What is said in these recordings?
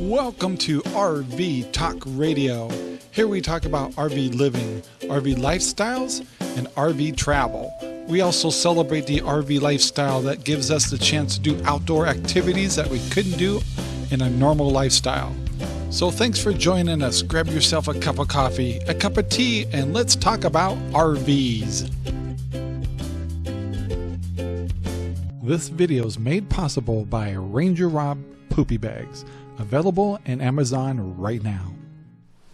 Welcome to RV Talk Radio. Here we talk about RV living, RV lifestyles, and RV travel. We also celebrate the RV lifestyle that gives us the chance to do outdoor activities that we couldn't do in a normal lifestyle. So thanks for joining us. Grab yourself a cup of coffee, a cup of tea, and let's talk about RVs. This video is made possible by Ranger Rob Poopy Bags, available in Amazon right now.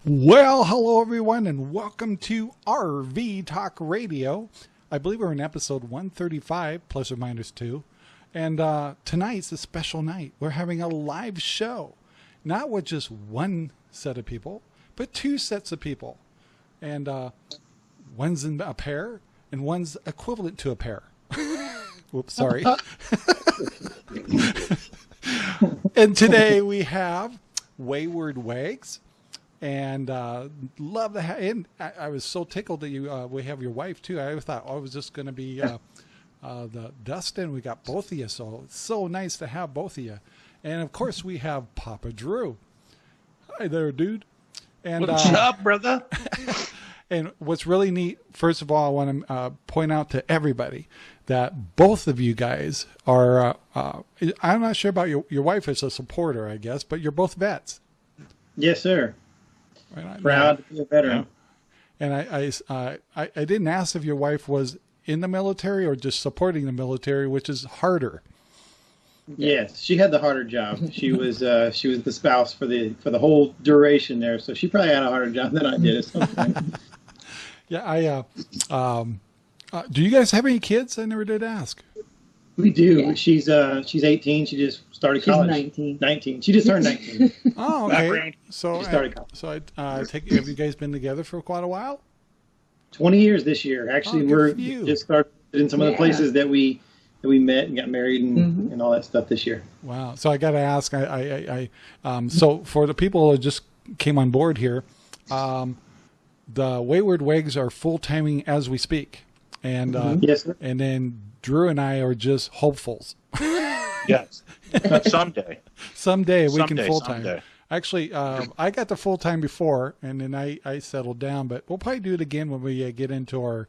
Well, hello everyone, and welcome to RV Talk Radio. I believe we're in episode 135, plus or minus two. And uh, tonight's a special night. We're having a live show, not with just one set of people, but two sets of people. And uh, one's in a pair, and one's equivalent to a pair. Whoops, sorry. and today we have Wayward Wags. And uh, love the ha- and I, I was so tickled that you uh, we have your wife too. I thought oh, I was just going to be uh, uh, the Dustin. We got both of you, so it's so nice to have both of you. And of course, we have Papa Drew. Hi there, dude. And What's uh, up, brother? and what's really neat, first of all, I want to uh, point out to everybody that both of you guys are. Uh, uh, I'm not sure about your your wife is a supporter, I guess, but you're both vets. Yes, sir. Right? Proud to be a veteran. And I I, uh, I I didn't ask if your wife was in the military or just supporting the military, which is harder. Yes, she had the harder job. She was uh, she was the spouse for the for the whole duration there, so she probably had a harder job than I did at some point. Yeah, I. Uh, um, uh, do you guys have any kids? I never did ask. we do. Yeah. She's uh she's 18. She just started She's college. 19. 19. She just turned 19. Oh, Not okay. So, She started I, college. so I uh, take. Have you guys been together for quite a while? 20 years this year. Actually, Oh, we're just started in some of the places that we that we met and got married and, Mhm. and all that stuff this year. Wow. So I got to ask. I, I, I, I um, so for the people who just came on board here, um, the Wayward Wags are full timing as we speak, and uh, Yes, sir. and then Drew and I are just hopefuls. Yes. Someday. Someday we can full time. Actually, um, I got the full time before, and then I, I settled down. But we'll probably do it again when we uh, get into our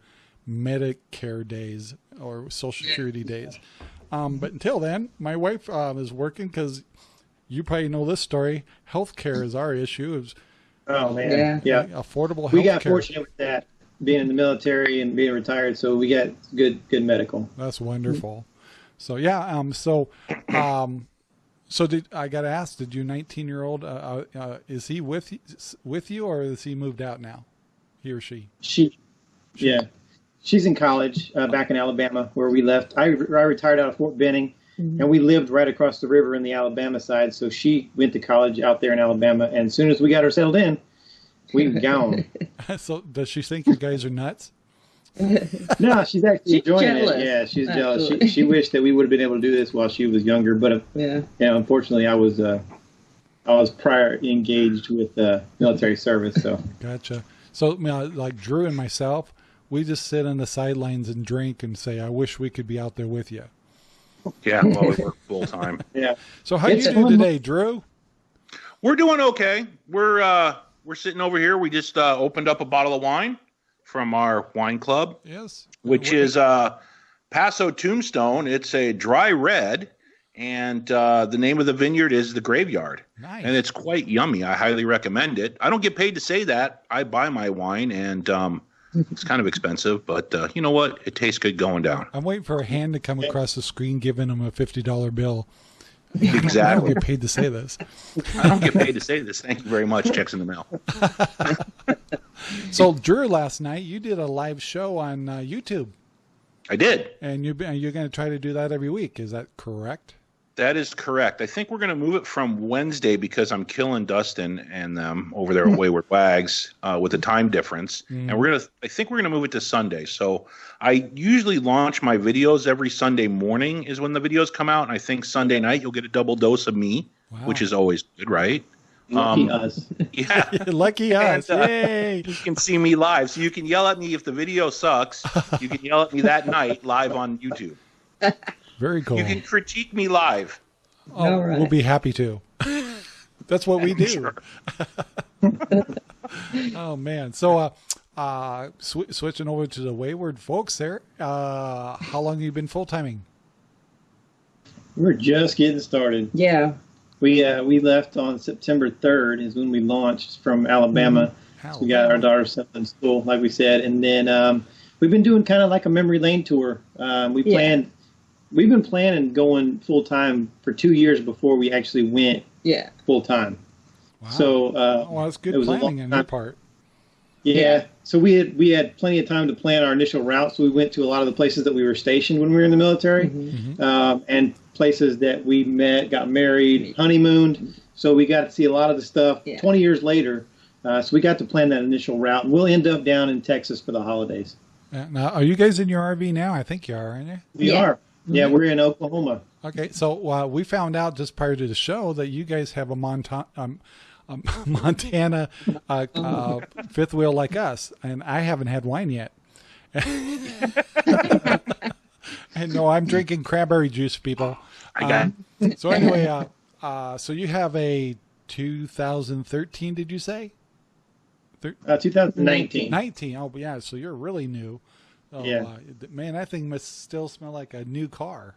Medicare days or Social Security days. Um, but until then, my wife uh, is working because you probably know this story. Healthcare is our issue. Is Oh man. Yeah. yeah. affordable We got fortunate with that, being in the military and being retired, so we got good good medical. That's wonderful. So yeah, um, so, um, so did I got to ask? Did your 19 year old uh, uh, uh, is he with you, with you, or is he moved out now? He or she? She, yeah, she's in college uh, back in Alabama where we left. I, I retired out of Fort Benning, and we lived right across the river in the Alabama side. So she went to college out there in Alabama, and as soon as we got her settled in, we gone. so does she think you guys are nuts? no, she's actually She's enjoying jealous, it. Yeah, she's jealous. She, she wished that we would have been able to do this while she was younger, but uh, Yeah. you know, unfortunately, I was uh, I was prior engaged with uh, military service. So Gotcha. So you know, like Drew and myself, we just sit on the sidelines and drink and say, "I wish we could be out there with you." Yeah, well, we work full time. yeah, So how It's you do fun. today, Drew? We're doing okay. We're uh we're sitting over here. We just uh, opened up a bottle of wine from our wine club, Yes. which is uh Paso Tombstone. It's a dry red, and uh, the name of the vineyard is the Graveyard. nice. and it's quite yummy. I highly recommend it. I don't get paid to say that. I buy my wine, and um, it's kind of expensive, but uh, you know what? It tastes good going down. I'm waiting for a hand to come across the screen giving him a fifty dollar bill. I don't get paid to say this. I don't get paid to say this. Thank you very much. Checks in the mail. So Drew, last night you did a live show on uh, YouTube, I did. and you you're going to try to do that every week. Is that correct? That is correct. I think we're going to move it from Wednesday because I'm killing Dustin and them over there at Wayward Wags uh, with the time difference, and we're gonna. I think we're gonna move it to Sunday. So I usually launch my videos every Sunday morning is when the videos come out, and I think Sunday night you'll get a double dose of me, Wow. which is always good, right? lucky Um, us. Yeah. Lucky us! And, uh, Yay! you can see me live. So you can yell at me if the video sucks. You can yell at me that night live on YouTube. Very cool. You can critique me live. Oh, All right. We'll be happy to. That's what we do. oh man. So uh, uh, sw- switching over to the wayward folks there. Uh, how long have you been full timing? We're just getting started. Yeah. We uh, we left on September 3rd is when we launched from Alabama. How So we got our daughter settled in school, like we said, and then um, we've been doing kind of like a memory lane tour. Um, we Yeah. planned, we've been planning going full time for two years before we actually went Yeah. full time. Wow. So uh, well, that's good it was a planning on your part. yeah, Yeah. so we had we had plenty of time to plan our initial route. So we went to a lot of the places that we were stationed when we were in the military, Mhm. um, and places that we met, got married, honeymooned. So we got to see a lot of the stuff. Yeah. Twenty years later, uh, so we got to plan that initial route, and we'll end up down in Texas for the holidays. Uh, Now, are you guys in your RV now? I think you are, aren't you? We Yeah. are. Yeah, we're in Oklahoma. Okay, so uh, we found out just prior to the show that you guys have a Monta- um, um, Montana uh, uh, fifth wheel like us, and I haven't had wine yet. and no, I'm drinking cranberry juice, people. I got Um, so anyway, uh, uh, so you have a 2013? Did you say Uh, 2019. 19? Oh, yeah. So you're really new. Oh, Yeah. uh, man, that thing must still smell like a new car.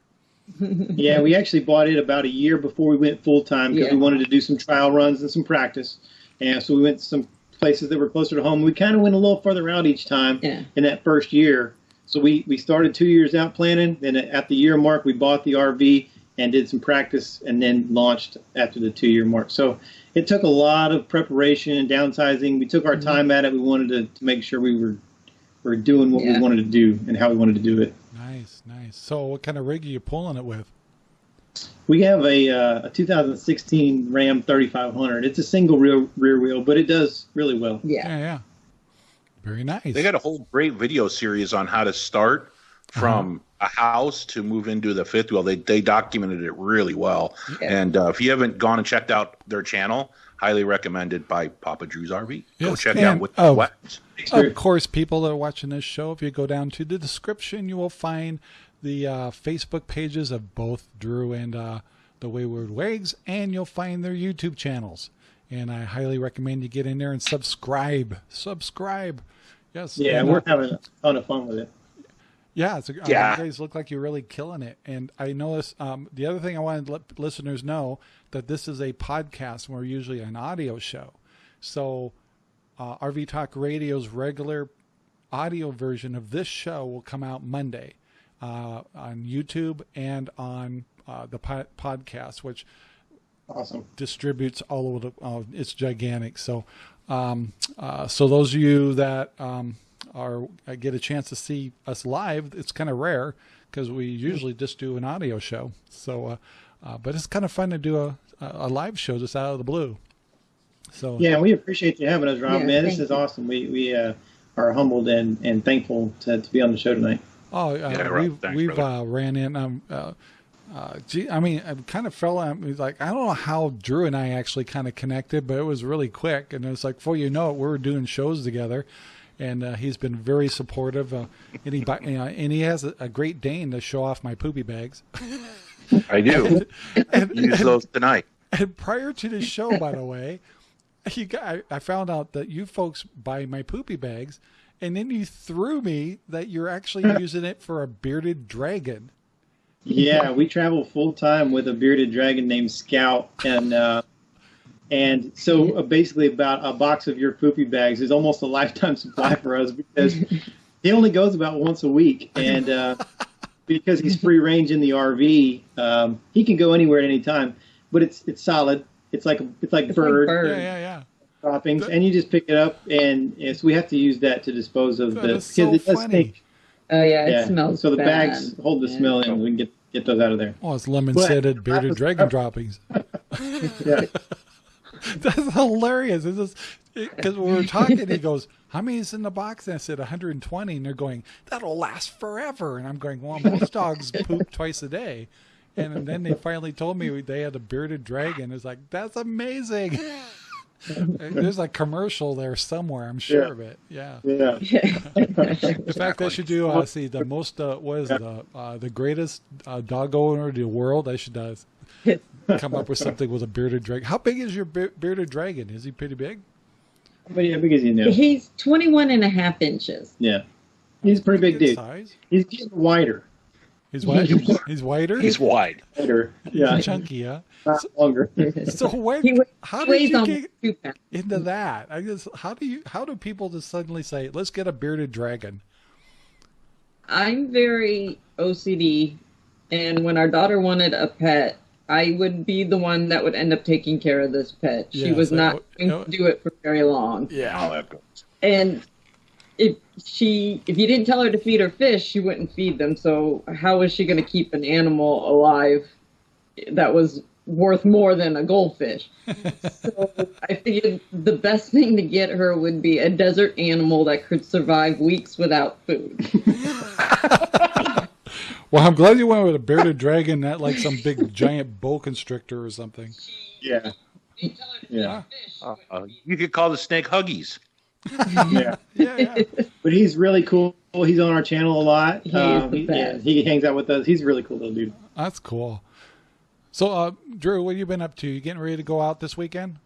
Yeah, we actually bought it about a year before we went full time because Yeah. we wanted to do some trial runs and some practice. And so we went to some places that were closer to home. We kind of went a little further out each time Yeah. in that first year. So we, we started two years out planning. Then at the year mark, we bought the RV and did some practice and then launched after the two year mark. So it took a lot of preparation and downsizing. We took our Mm-hmm. time at it. We wanted to, to make sure we were, were doing what Yeah. we wanted to do and how we wanted to do it. Nice, nice. So what kind of rig are you pulling it with? We have a, uh, a 2016 Ram 3500. It's a single rear rear wheel, but it does really well. Yeah. Yeah, yeah. Very nice. They got a whole great video series on how to start from a house to move into the fifth wheel. They they documented it really well. Yeah. And uh, if you haven't gone and checked out their channel, highly recommended by Papa Drew's RV. Go Yes, check and- out what oh. what. Of course, people that are watching this show, if you go down to the description, you will find the uh, Facebook pages of both Drew and uh, the Wayward Wags, and you'll find their YouTube channels. And I highly recommend you get in there and subscribe. Subscribe. Yes. Yeah, and, we're uh, having a ton of fun with it. Yeah, it's a, uh, Yeah. you guys look like you're really killing it. And I know this. Um, the other thing I wanted to let listeners know that this is a podcast. and We're usually an audio show, so uh, RV Talk Radio's regular audio version of this show will come out Monday uh, on YouTube and on uh, the po- podcast, which Awesome. distributes all over the. Uh, it's gigantic. So, um, uh, so those of you that um, are uh, get a chance to see us live, it's kind of rare because we usually just do an audio show. So, uh, uh, but it's kind of fun to do a, a live show just out of the blue. So Yeah, we appreciate you having us, Rob. Yeah, Man, this is you. awesome. We we uh, are humbled and, and thankful to, to be on the show tonight. Oh, uh, Yeah, right. we've Thanks, we've uh, ran in. Um, uh, uh, gee, I mean, I kind of fell. I mean, like I don't know how Drew and I actually kind of connected, but it was really quick, and it was like before you know it, we were doing shows together, and uh, he's been very supportive. Uh, and he, you know, and he has a, a Great Dane to show off my poopy bags. I do. and, Use those tonight. and prior to the show, by the way, you got, I, I found out that you folks buy my poopy bags, and then you threw me that you're actually using it for a bearded dragon. Yeah, we travel full time with a bearded dragon named Scout, and uh, and so uh, basically about a box of your poopy bags is almost a lifetime supply for us because he only goes about once a week, and uh, because he's free range in the RV, um, he can go anywhere at any time. But it's it's solid. It's like it's like It's like bird bird. Yeah, yeah, yeah. droppings, and you just pick it up, and yeah, so we have to use that to dispose of That the is so it does funny. stink. Oh yeah, it Yeah, smells. so the bad. bags hold the Yeah. smell and We can get get those out of there. Oh, it's lemon scented bearded dragon droppings. Yeah. That's hilarious. It's just because we were talking, he goes, "How many is in the box?" And I said, "120." And they're going, "That'll last forever." And I'm going, "Well, most dogs poop twice a day." And then they finally told me they had a bearded dragon. It's like that's amazing. There's a commercial there somewhere. I'm sure Yeah. of it. Yeah. Yeah. In fact, I should do. Uh, see the most. Uh, what is it? Uh, uh, the greatest uh, dog owner in the world. I should uh, come up with something with a bearded dragon. How big is your be- bearded dragon? Is he pretty big? But yeah, because you know, He's 21 and a half inches. yeah, he's a pretty big dude. size. He's getting wider, He's white. He's whiter. He's wide. wider, yeah, chunky, huh? not longer. So when, how he did you get into that? I guess how do you how do people just suddenly say let's get a bearded dragon? I'm very OCD, and when our daughter wanted a pet, I would be the one that would end up taking care of this pet. She Yeah, was so- not oh, going no- to do it for very long. Yeah, And if she, if you didn't tell her to feed her fish, she wouldn't feed them. So how was she going to keep an animal alive that was worth more than a goldfish? so I figured the best thing to get her would be a desert animal that could survive weeks without food. Well, I'm glad you went with a bearded dragon, not like some big giant boa constrictor or something. Yeah, yeah, Uh, you could call the snake Huggies. yeah. Yeah, yeah. But he's really cool. He's on our channel a lot. He is Um, the he, yeah, he hangs out with us. He's a really cool little dude. That's cool. So, uh, Drew, what have you been up to? You getting ready to go out this weekend?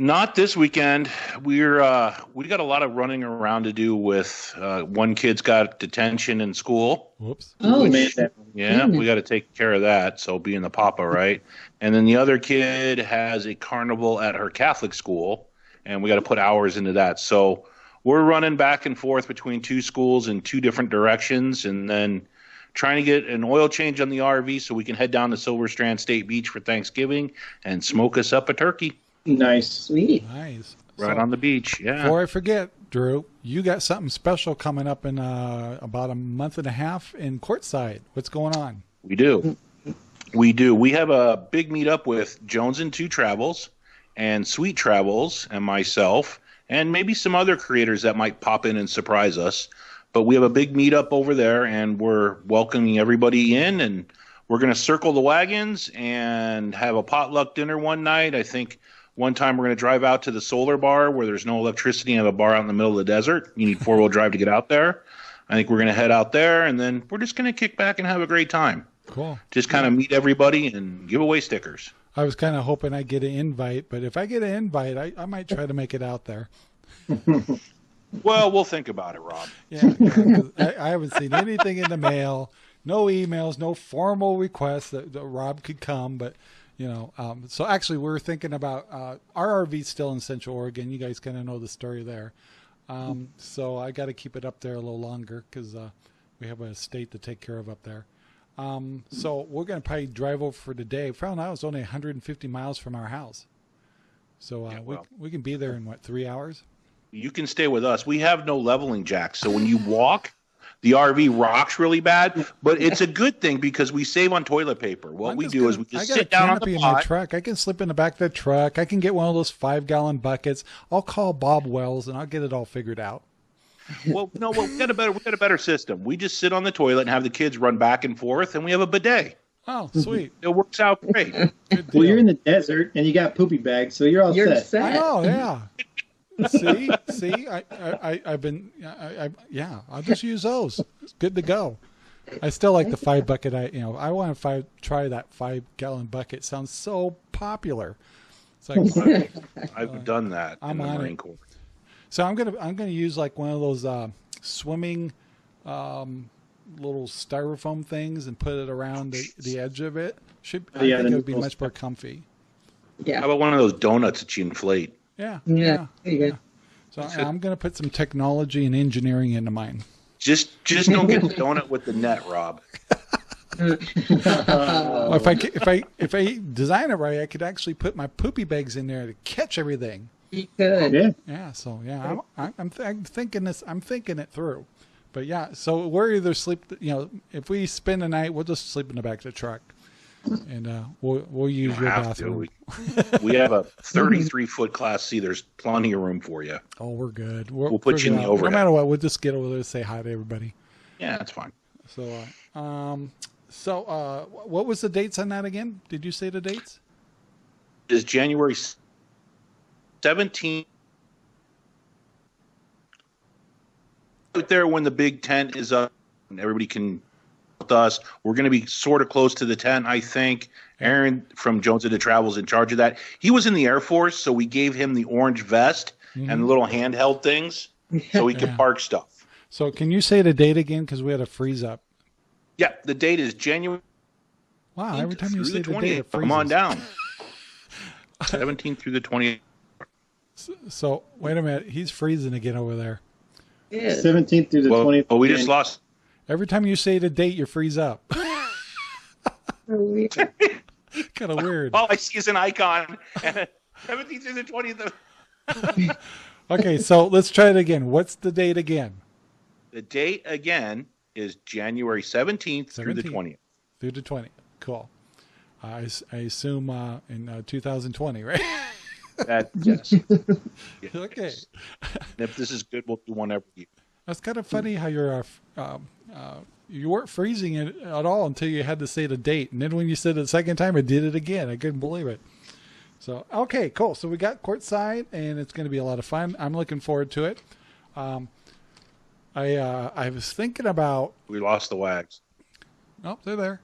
Not this weekend. We're uh, we got a lot of running around to do. With uh, one kid's got detention in school. Whoops. Oh, We made that. Yeah, Goodness. we got to take care of that. So being the papa, right? And then the other kid has a carnival at her Catholic school, and we got to put hours into that. So we're running back and forth between two schools in two different directions, and then trying to get an oil change on the RV so we can head down to Silver Strand State Beach for Thanksgiving and smoke us up a turkey Nice. sweet. Nice. right So, on the beach. Yeah. Before I forget, Drew, you got something special coming up in uh, about a month and a half in Quartzsite. What's going on? We do. We do. We have a big meetup with Jones and Two Travels and Sweet Travels and myself and maybe some other creators that might pop in and surprise us. But we have a big meetup over there and we're welcoming everybody in and we're going to circle the wagons and have a potluck dinner one night. I think one time we're going to drive out to the solar bar where there's no electricity and have a bar out in the middle of the desert. You need four wheel drive to get out there. I think we're going to head out there and then we're just going to kick back and have a great time Cool. just kind of meet everybody and give away stickers. I was kind of hoping I'd get an invite, but if I get an invite, I, I might try to make it out there. Well, we'll think about it, Rob. Yeah, I, I haven't seen anything in the mail, no emails, no formal requests that, that Rob could come. But you know, um, so actually, we're thinking about uh, our RV's still in Central Oregon. You guys kind of know the story there. Um, so I got to keep it up there a little longer because uh, we have a state to take care of up there. Um, so we're going to probably drive over for today. Found out it's only 150 miles from our house. So uh, Yeah, well. we, we can be there in what, three hours? You can stay with us. We have no leveling jacks, so when you walk, the RV rocks really bad. But it's a good thing because we save on toilet paper. What we do gonna- is we just sit down on the in my pot. truck. I can slip in the back of the truck. I can get one of those five gallon buckets. I'll call Bob Wells and I'll get it all figured out. Well, no, well, we got a better we got a better system. We just sit on the toilet and have the kids run back and forth, and we have a bidet. Oh, sweet. It works out great. Well, you're in the desert and you got poopy bags, so you're all You're set. set. I know, yeah. see, see, I, I, I- I've been, I, I, yeah, I'll just use those. It's good to go. I still like the five bucket. I, you know, I want to five, try that five gallon bucket. Sounds so popular. It's like, I've done that I'm in the on Marine it. Corps. So I'm gonna I'm gonna use like one of those uh, swimming um, little styrofoam things and put it around the, the edge of it. Should I Yeah, think it would be little- much more comfy. Yeah. How about one of those donuts that you inflate? Yeah, Yeah. There you go. So I'm gonna put some technology and engineering into mine. Just just don't get the donut with the net, Rob. Well, if I if I if I design it right, I could actually put my poopy bags in there to catch everything. You could. Yeah. Yeah. So yeah, I'm I'm, I'm, th- I'm thinking this. I'm thinking it through. But yeah, so we're either sleep. You know, if we spend the night, we'll just sleep in the back of the truck, and uh, we'll we'll use You your bathroom. We, we have a 33 foot class C. There's plenty of room for you. Oh, we're good. We're, We'll put figure you in the out. overhead. No matter what, we'll just get over there and say hi to everybody. Yeah, that's fine. So, uh, um, so uh, what was the dates on that again? Did you say the dates? Is January 17th out there when the big tent is up and everybody can with us. We're going to be sort of close to the tent, I think. Aaron from Jones Into Travel is in charge of that. He was in the Air Force, so we gave him the orange vest and the little handheld things so he could Yeah. park stuff. So can you say the date again? Because we had a freeze up. Yeah, the date is January Wow, every time you say the the date, it 20th. Come on down. 17th through the 20th. So wait a minute, he's freezing again over there. Yeah. 17th through the Well, 20th. well, we just lost. Every time you say the date, you freeze up. kind of weird. All I see is an icon. 17th through the 20th. Okay, so let's try it again. What's the date again? The date again is January 17th through the 20th. Through the 20th. Cool. I assume uh, in uh, 2020, right? That, yes. okay. And if this is good, we'll do one every year. That's kind of funny how you're uh, um, uh, you weren't freezing it at all until you had to say the date, and then when you said it the second time, it did it again. I couldn't believe it. So okay, cool. So we got Quartzsite, and it's going to be a lot of fun. I'm looking forward to it. Um, I uh, I was thinking about. We lost the wags. Oh, they're there.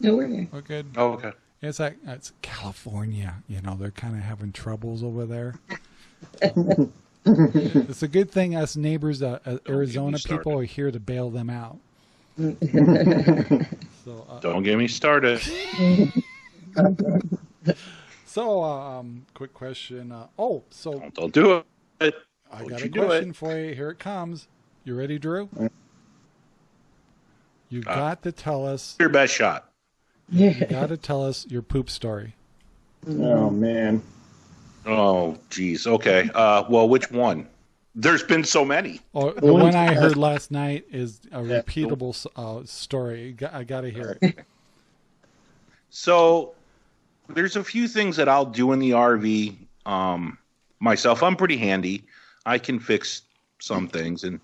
No, we're here. We're good. Oh, okay. It's like it's California. You know, they're kind of having troubles over there. it's a good thing us neighbors, uh, uh, Arizona people, are here to bail them out. so, uh, Don't get me started. so um, quick question. Uh, oh, so Don't, don't do it. I Don't got a question for you. Here it comes. You ready, Drew? You Uh, got to tell us. Your best shot. You got to tell us your poop story. Oh, man. Oh, geez. Okay. Uh, well, which one? There's been so many. Oh, the one one I heard last night is a Yeah. repeatable uh, story. I got to hear it. So there's a few things that I'll do in the RV um, myself. I'm pretty handy. I can fix some things and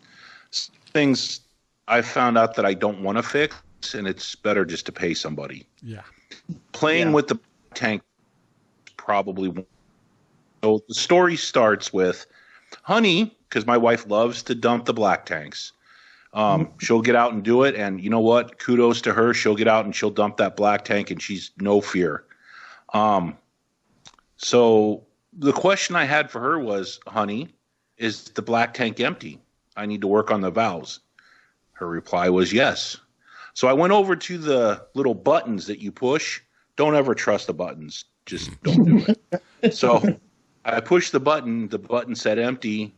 things I found out that I don't want to fix, and it's better just to pay somebody. Yeah. Playing Yeah. with the tank probably. won't- So the story starts with Honey, because my wife loves to dump the black tanks. Um, she'll get out and do it, and you know what? Kudos to her. She'll get out and she'll dump that black tank, and she's no fear. Um, so the question I had for her was, "Honey, is the black tank empty? I need to work on the valves." Her reply was yes. So I went over to the little buttons that you push. Don't ever trust the buttons. Just mm. don't do it. so I pushed the button. The button said empty.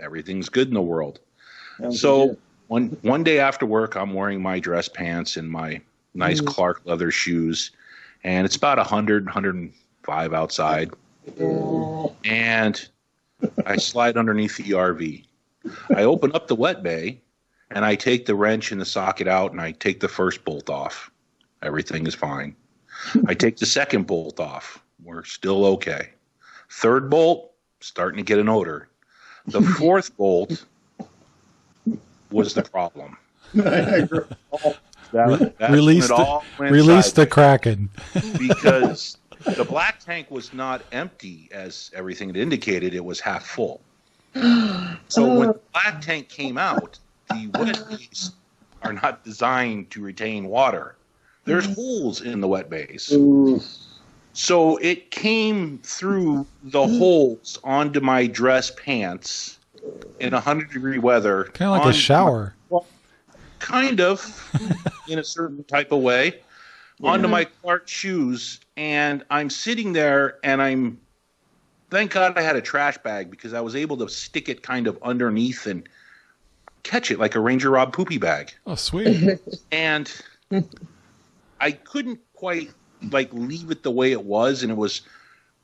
Everything's good in the world. Sounds So good. one one day after work, I'm wearing my dress pants and my nice mm-hmm. Clark leather shoes, and it's about 100, 105 outside, and I slide underneath the RV. I open up the wet bay, and I take the wrench and the socket out, and I take the first bolt off. Everything is fine. I take the second bolt off. We're still okay. Third bolt, starting to get an odor. The fourth bolt was the problem. That, release the, all release the Kraken. because the black tank was not empty as everything had indicated; it was half full. So when oh. the black tank came out, the wet bays are not designed to retain water. There's mm-hmm. holes in the wet bays. Ooh. So it came through the mm-hmm. holes onto my dress pants in 100 degree weather. Kind of like a shower. Well, kind of in a certain type of way onto my Clark shoes and I'm sitting there and I'm thank God I had a trash bag because I was able to stick it kind of underneath and catch it like a Ranger Rob poopy bag. Oh, sweet. And I couldn't quite like leave it the way it was and it was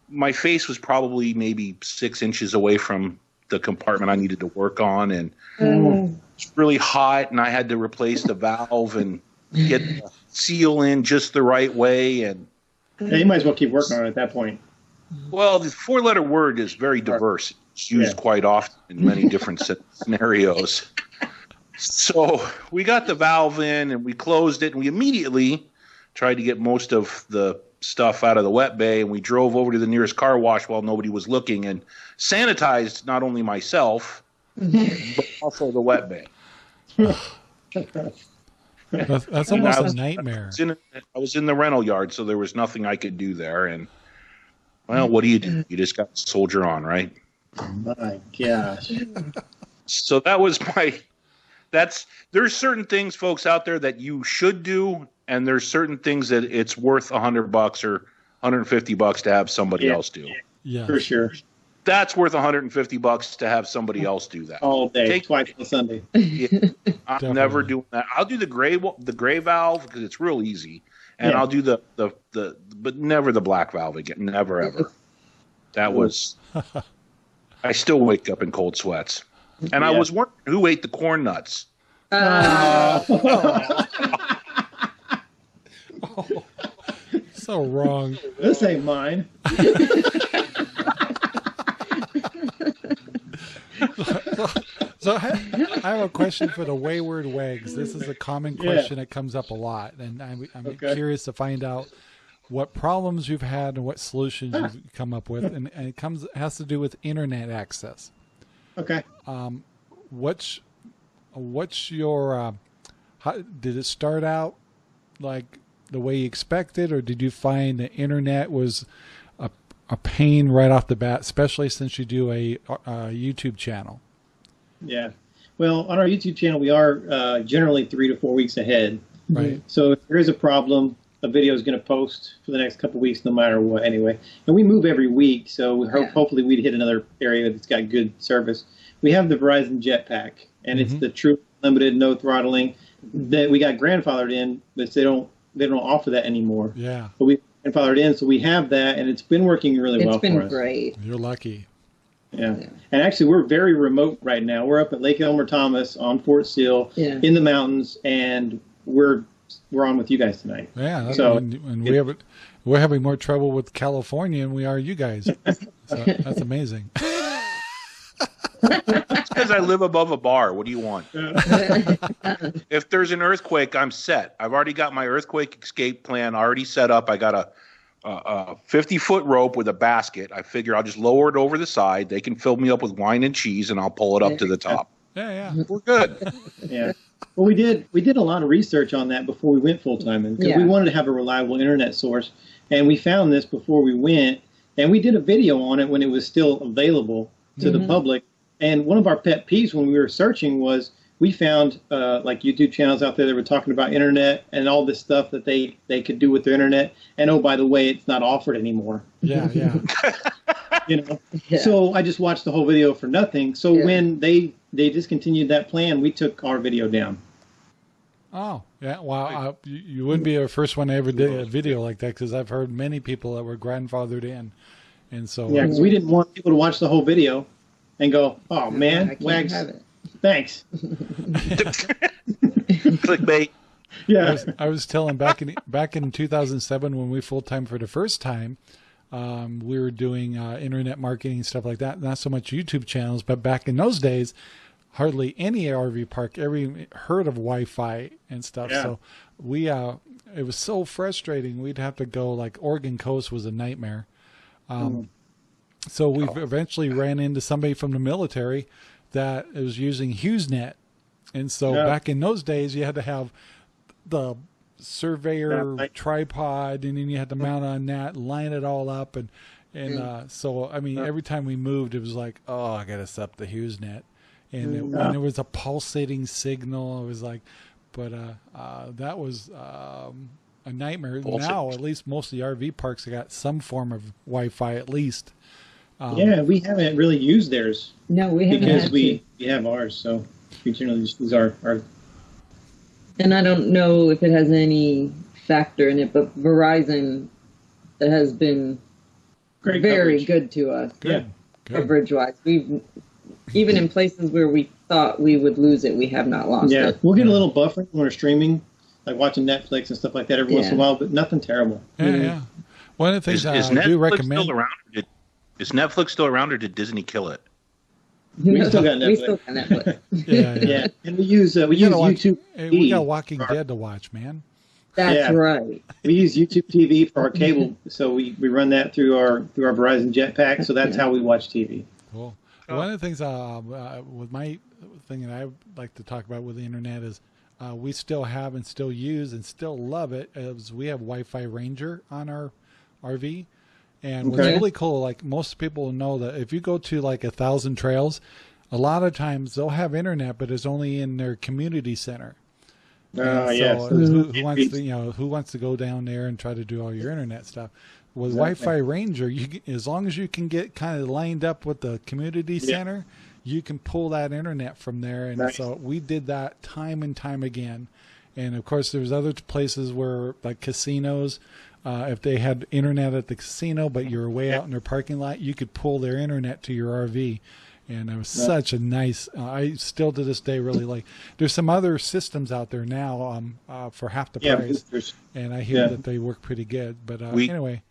my face was probably maybe six inches away from the compartment I needed to work on and mm. it's really hot and I had to replace the valve and get the seal in just the right way and Yeah, you might as well keep working on it at that point. well the four letter word is very diverse it's used Yeah. quite often in many different scenarios so we got the valve in and we closed it and we immediately tried to get most of the stuff out of the wet bay and we drove over to the nearest car wash while nobody was looking and sanitized not only myself but also the wet bay That's, that's almost I a was- nightmare. I was, in, I was in the rental yard, so there was nothing I could do there. And well, what do you do? You just got soldier on, right? Oh my gosh. So that was my. That's there's certain things, folks, out there that you should do, and there's certain things that it's worth a hundred bucks or 150 bucks to have somebody Yeah. else do. Yeah. For sure. That's worth 150 bucks to have somebody else do that. All day, Take- twice on Sunday. I'm Definitely. never doing that. I'll do the gray the gray valve because it's real easy, and Yeah. I'll do the, the the but never the black valve again. Never ever. That was. I still wake up in cold sweats, and I was wondering who ate the corn nuts. Uh, So wrong. this ain't mine. So I I have a question for the wayward wags. This is a common Yeah. question that comes up a lot, and I'm, I'm Okay. curious to find out what problems you've had and what solutions you've come up with, and, and it comes has to do with internet access. Okay. What's what's your uh, how, did it start out like the way you expected, or did you find the internet was a, a pain right off the bat, especially since you do a, a YouTube channel? Yeah. Well, on our YouTube channel, we are uh, generally three to four weeks ahead. Right. So if there is a problem, a video is going to post for the next couple weeks, no matter what. Anyway, and we move every week, so we hope Yeah. hopefully we'd hit another area that's got good service. We have the Verizon Jetpack, and it's mm-hmm. the true limited, no throttling that we got grandfathered in, but they don't they don't offer that anymore. Yeah, But we grandfathered in, so we have that, and it's been working really it's well for us. It's been great. you're lucky. Yeah. Yeah. And actually, we're very remote right now. We're up at Lake Elmer Thomas on Fort Sill Yeah. in the mountains, and we're we're on with you guys tonight. Yeah, that's- So- and, and we have we're having more trouble with California than we are you guys. So that's amazing. Because I live above a bar. What do you want? if there's an earthquake, I'm set. I've already got my earthquake escape plan already set up. I got a, a, a 50 foot rope with a basket. I figure I'll just lower it over the side. They can fill me up with wine and cheese, and I'll pull it up to the top. Yeah, yeah. We're good. Yeah. Well, we did we did a lot of research on that before we went full time, because Yeah. we wanted to have a reliable internet source, and we found this before we went, and we did a video on it when it was still available to the public. And one of our pet peeves when we were searching was we found uh, like YouTube channels out there that were talking about internet and all this stuff that they they could do with their internet. And oh, by the way, it's not offered anymore. Yeah, yeah. You know. Yeah. So I just watched the whole video for nothing. So Yeah. when they they discontinued that plan, we took our video down. Oh, yeah. Wow. Uh, you, you wouldn't be the first one to ever did a video like that because I've heard many people that were grandfathered in, and so Yeah, because we didn't want people to watch the whole video and go, "Oh man, I Wags, thanks." Clickbait. I Yeah, was, I was telling back in back in 2007 when we full time for the first time, um, we were doing uh, internet marketing and stuff like that. Not so much YouTube channels, but back in those days, hardly any RV park ever heard of Wi-Fi and stuff. Yeah. So we uh, it was so frustrating. We'd have to go like Oregon Coast was a nightmare. Um, So we have eventually ran into somebody from the military that was using HughesNet, and so Yeah. back in those days, you had to have the surveyor Yeah, right. tripod, and then you had to mount on that, line it all up, and and uh, so I mean, every time we moved, it was like, oh, I got to set up the HughesNet, and it, when there was a pulsating signal, it was like, but uh, uh, that was. Um, a nightmare. Bullshit. Now, at least most of the RV parks have got some form of Wi-Fi, at least. Um, yeah, we haven't really used theirs No, we haven't because had we to. we have ours, so we generally just use our our. And I don't know if it has any factor in it, but Verizon has been Great very coverage. good to us Good. Yeah. Good. coverage wise. We've even in places where we thought we would lose it, we have not lost Yeah, it. we'll get a little buffer when we're streaming, like watching Netflix and stuff like that every once in a while, but nothing terrible. Yeah, yeah. One of the things Is, uh, is I do recommend. still around? Or did, is Netflix still around, or did Disney kill it? We still got We Netflix. still got Netflix. Yeah, yeah. Yeah, and we use uh, we, We use watch- YouTube. Hey, we got Walking Dead to watch, man. That's Yeah. right. We use YouTube TV for our cable, so we, we run that through our through our Verizon Jetpack. So that's how we watch TV. Cool. One of the things uh, uh, with my thing that I like to talk about with the internet is uh, we still have and still use and still love it is we have Wi-Fi Ranger on our RV. And what's really cool, like most people know that if you go to like a thousand trails, a lot of times they'll have internet, but it's only in their community center. Oh, And yes. so who, who wants to, you know, who wants to go down there and try to do all your internet stuff? With Exactly. Wi-Fi Ranger, you can- as long as you can get kind of lined up with the community Yeah. center, you can pull that internet from there. And Nice. so we did that time and time again. And of course, there's other places where like casinos, uh, if they had internet at the casino, but you're way out in their parking lot, you could pull their internet to your RV. And it was such a nice. Uh, I still to this day really like. There's some other systems out there now um, uh, for half the Yeah, price, and I hear Yeah. that they work pretty good. But uh, We- anyway,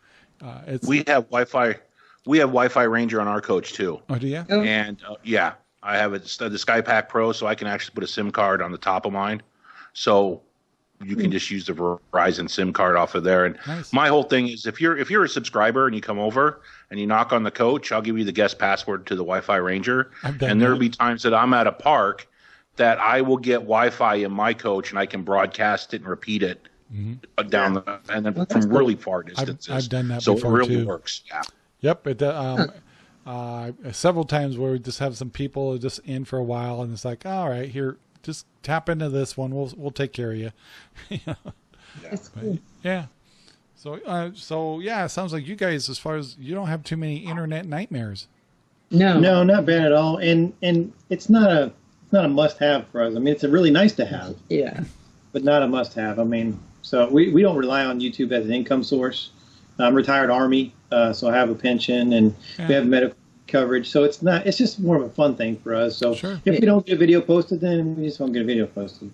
uh, it's We have Wi-Fi. We have Wi-Fi Ranger on our coach too, oh, do you? And uh, yeah, I have it, the SkyPack Pro, so I can actually put a SIM card on the top of mine, so you can just use the Verizon SIM card off of there. And Nice. my whole thing is, if you're if you're a subscriber and you come over and you knock on the coach, I'll give you the guest password to the Wi-Fi Ranger, I've done and there'll be times that I'm at a park that I will get Wi-Fi in my coach and I can broadcast it and repeat it uh, down the and then That's from cool. really far distances. I've done that before. so before, it really too. works. Yeah. Yep. It, uh, um, uh, several times where we just have some people just in for a while, and it's like, all right, here, just tap into this one. We'll we'll take care of you. It's But, cool. yeah. So uh, so yeah, it sounds like you guys, as far as you don't have too many internet nightmares. No. No, not bad at all. And and it's not a it's not a must have for us. I mean, it's a really nice to have, Yeah. but not a must have. I mean, so we, we don't rely on YouTube as an income source. I'm retired Army, uh, so I have a pension and we have medical coverage. So it's not. It's just more of a fun thing for us. So Sure. if we don't get a video posted, then we just won't get a video posted.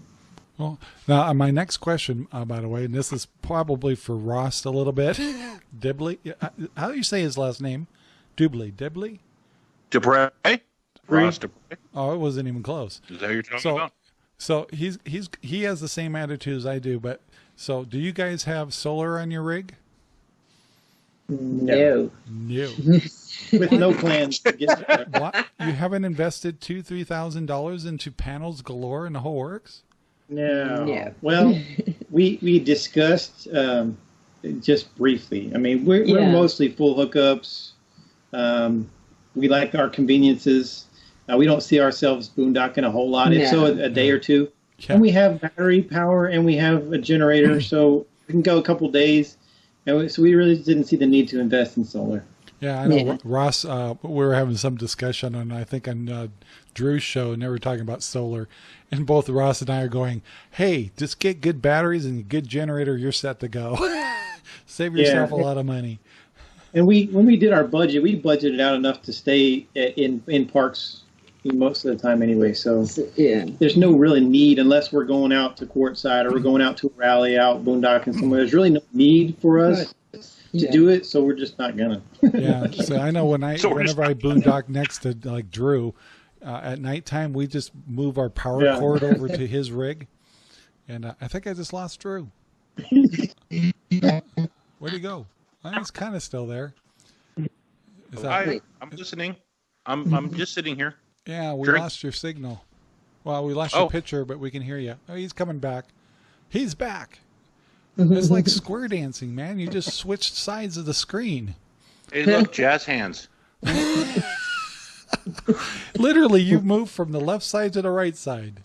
Well, now uh, my next question, uh, by the way, and this is probably for Ross a little bit. Dibley, uh, how do you say his last name? Dubley, Dibley. Dupre? Ross Dupre? Oh, it wasn't even close. Is that you're talking So- about? So he's he's he has the same attitude as I do, but so do you guys have solar on your rig? No. No. With no plans to get there. what? You haven't invested two three thousand dollars into panels galore and the whole works? No. Yeah. Well, we we discussed um, just briefly. I mean, we're, we're mostly full hookups. Um, we like our conveniences. Uh, we don't see ourselves boondocking a whole lot. If so, a, a day or two. Yeah. And we have battery power and we have a generator, so we can go a couple days. And so we really didn't see the need to invest in solar. Yeah, I know Yeah. Ross. Uh, we were having some discussion on, I think, on uh, Drew's show, and they were talking about solar. And both Ross and I are going, "Hey, just get good batteries and a good generator. You're set to go. Save yourself a lot of money." And we, when we did our budget, we budgeted out enough to stay in in parks most of the time anyway. So So, yeah. there's no really need unless we're going out to Quartzsite or we're going out to a rally out boondocking somewhere. There's really no need for us to Yeah. do it, so we're just not gonna. Yeah. So I know when I, So whenever I boondock next to like Drew, uh, at nighttime we just move our power Yeah. cord over to his rig, and uh, I think I just lost Drew. Where'd he go? Well, he's kind of still there. Is that, I, I'm listening. I'm I'm just sitting here. Yeah, we Drink. lost your signal. Well, we lost Oh. your picture, but we can hear you. Oh, he's coming back. He's back. It's like square dancing, man. You just switched sides of the screen. Hey, look, jazz hands. Literally, you moved from the left side to the right side.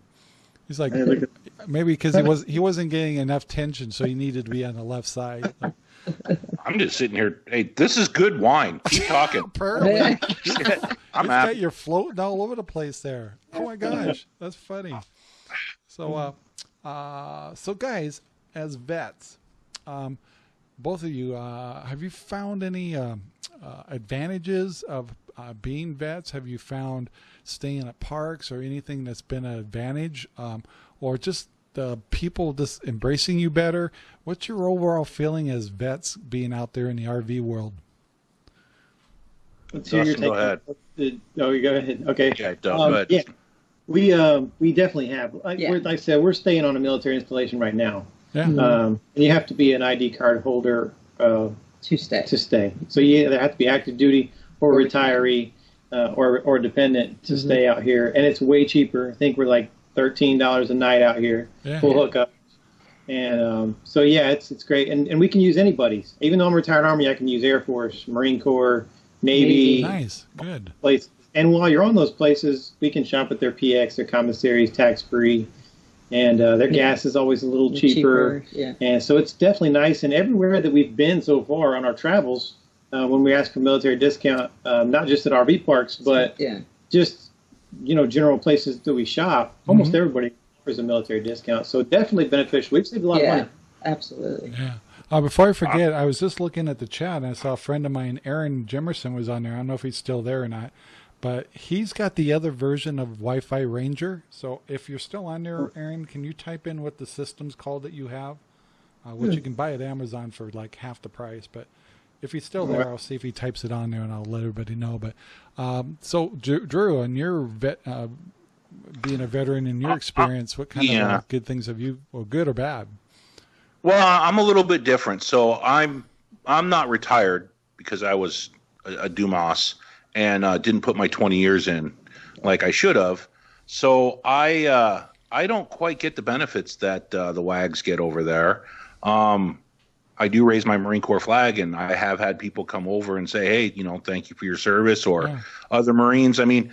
He's like, Hey, maybe because he was he wasn't getting enough tension, so he needed to be on the left side. Like, I'm just sitting here. Hey, this is good wine. Keep talking. apparently, I'm You've got happy. you're floating all over the place there. Oh my gosh, that's funny. So, uh, uh, so guys, as vets, um, both of you, uh, have you found any um, uh, advantages of uh, being vets? Have you found staying at parks or anything that's been an advantage, um, or just the people just embracing you better? What's your overall feeling as vets being out there in the RV world? Let's hear your Dustin, go take. ahead. Uh, Oh, you go ahead. Okay. Yeah, Doug, Um, go ahead. Yeah, we um, we definitely have. Like, Yeah. we're, like I said, we're staying on a military installation right now. Yeah. Um, and you have to be an ID card holder uh, To stay. to stay. So you either have to be active duty or Or retiree uh, or or dependent to Mhm. stay out here, and it's way cheaper. I think we're like thirteen dollars a night out here, Yeah. full hookup. And um, so yeah, it's it's great, and and we can use anybody's. Even though I'm retired Army, I can use Air Force, Marine Corps, Navy, Nice. Good. place. And while you're on those places, we can shop at their PX, their commissaries, tax free, and uh, their Yeah. gas is always a little cheaper. Yeah. And so it's definitely nice. And everywhere that we've been so far on our travels, uh, when we ask for military discount, um, not just at RV parks, but Yeah. just you know general places that we shop, almost Mhm. everybody offers a military discount. So definitely beneficial. We've saved a lot Yeah. of money. Absolutely. Yeah. Uh, before I forget, I was just looking at the chat and I saw a friend of mine, Aaron Jimerson, was on there. I don't know if he's still there or not, but he's got the other version of Wi Fi Ranger. So if you're still on there, Aaron, can you type in what the system's called that you have? Uh, which you can buy at Amazon for like half the price. But if he's still there, I'll see if he types it on there and I'll let everybody know. But um, so, Drew, and your vet, uh, being a veteran in your experience, what kind of yeah. uh, good things have you, or good or bad? Well, I'm a little bit different. So I'm I'm not retired because I was a, a Dumas and uh, didn't put my 20 years in like I should have. So I uh, I don't quite get the benefits that uh, the WAGs get over there. Um, I do raise my Marine Corps flag, and I have had people come over and say, "Hey, you know, thank you for your service," or Yeah. other Marines. I mean,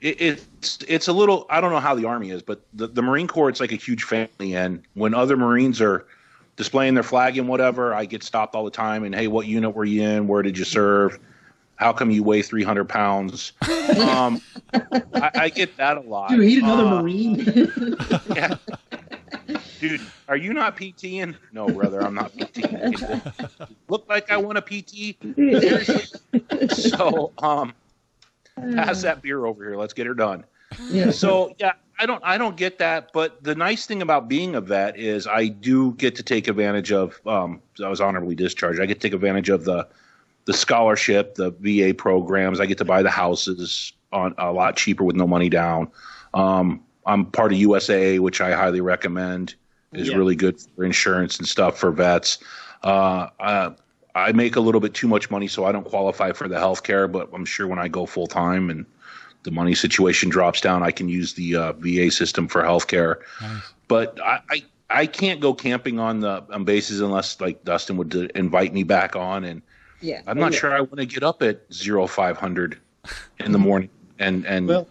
it, it's it's a little. I don't know how the Army is, but the, the Marine Corps it's like a huge family, and when other Marines are displaying their flag and whatever, I get stopped all the time. And hey, what unit were you in? Where did you serve? How come you weigh 300 pounds? Um, I, I get that a lot. Dude, he's another Uh, Marine. yeah. Dude, are you not PTing? No, brother, I'm not PTing. Look like I want a PT. Seriously. So, um, pass that beer over here. Let's get her done. Yeah. So, yeah, I don't, I don't get that. But the nice thing about being a vet is I do get to take advantage of. Um, I was honorably discharged. I get to take advantage of the, the scholarship, the VA programs. I get to buy the houses on a lot cheaper with no money down. Um, I'm part of USAA, which I highly recommend. Is Yeah. really good for insurance and stuff for vets. Uh, uh, I make a little bit too much money, so I don't qualify for the health care. But I'm sure when I go full time and the money situation drops down, I can use the uh, VA system for health care. Nice. But I, I I can't go camping on the on bases unless like Dustin would invite me back on, and Yeah. I'm not Yeah. sure I want to get up at zero five hundred in the morning and and Well-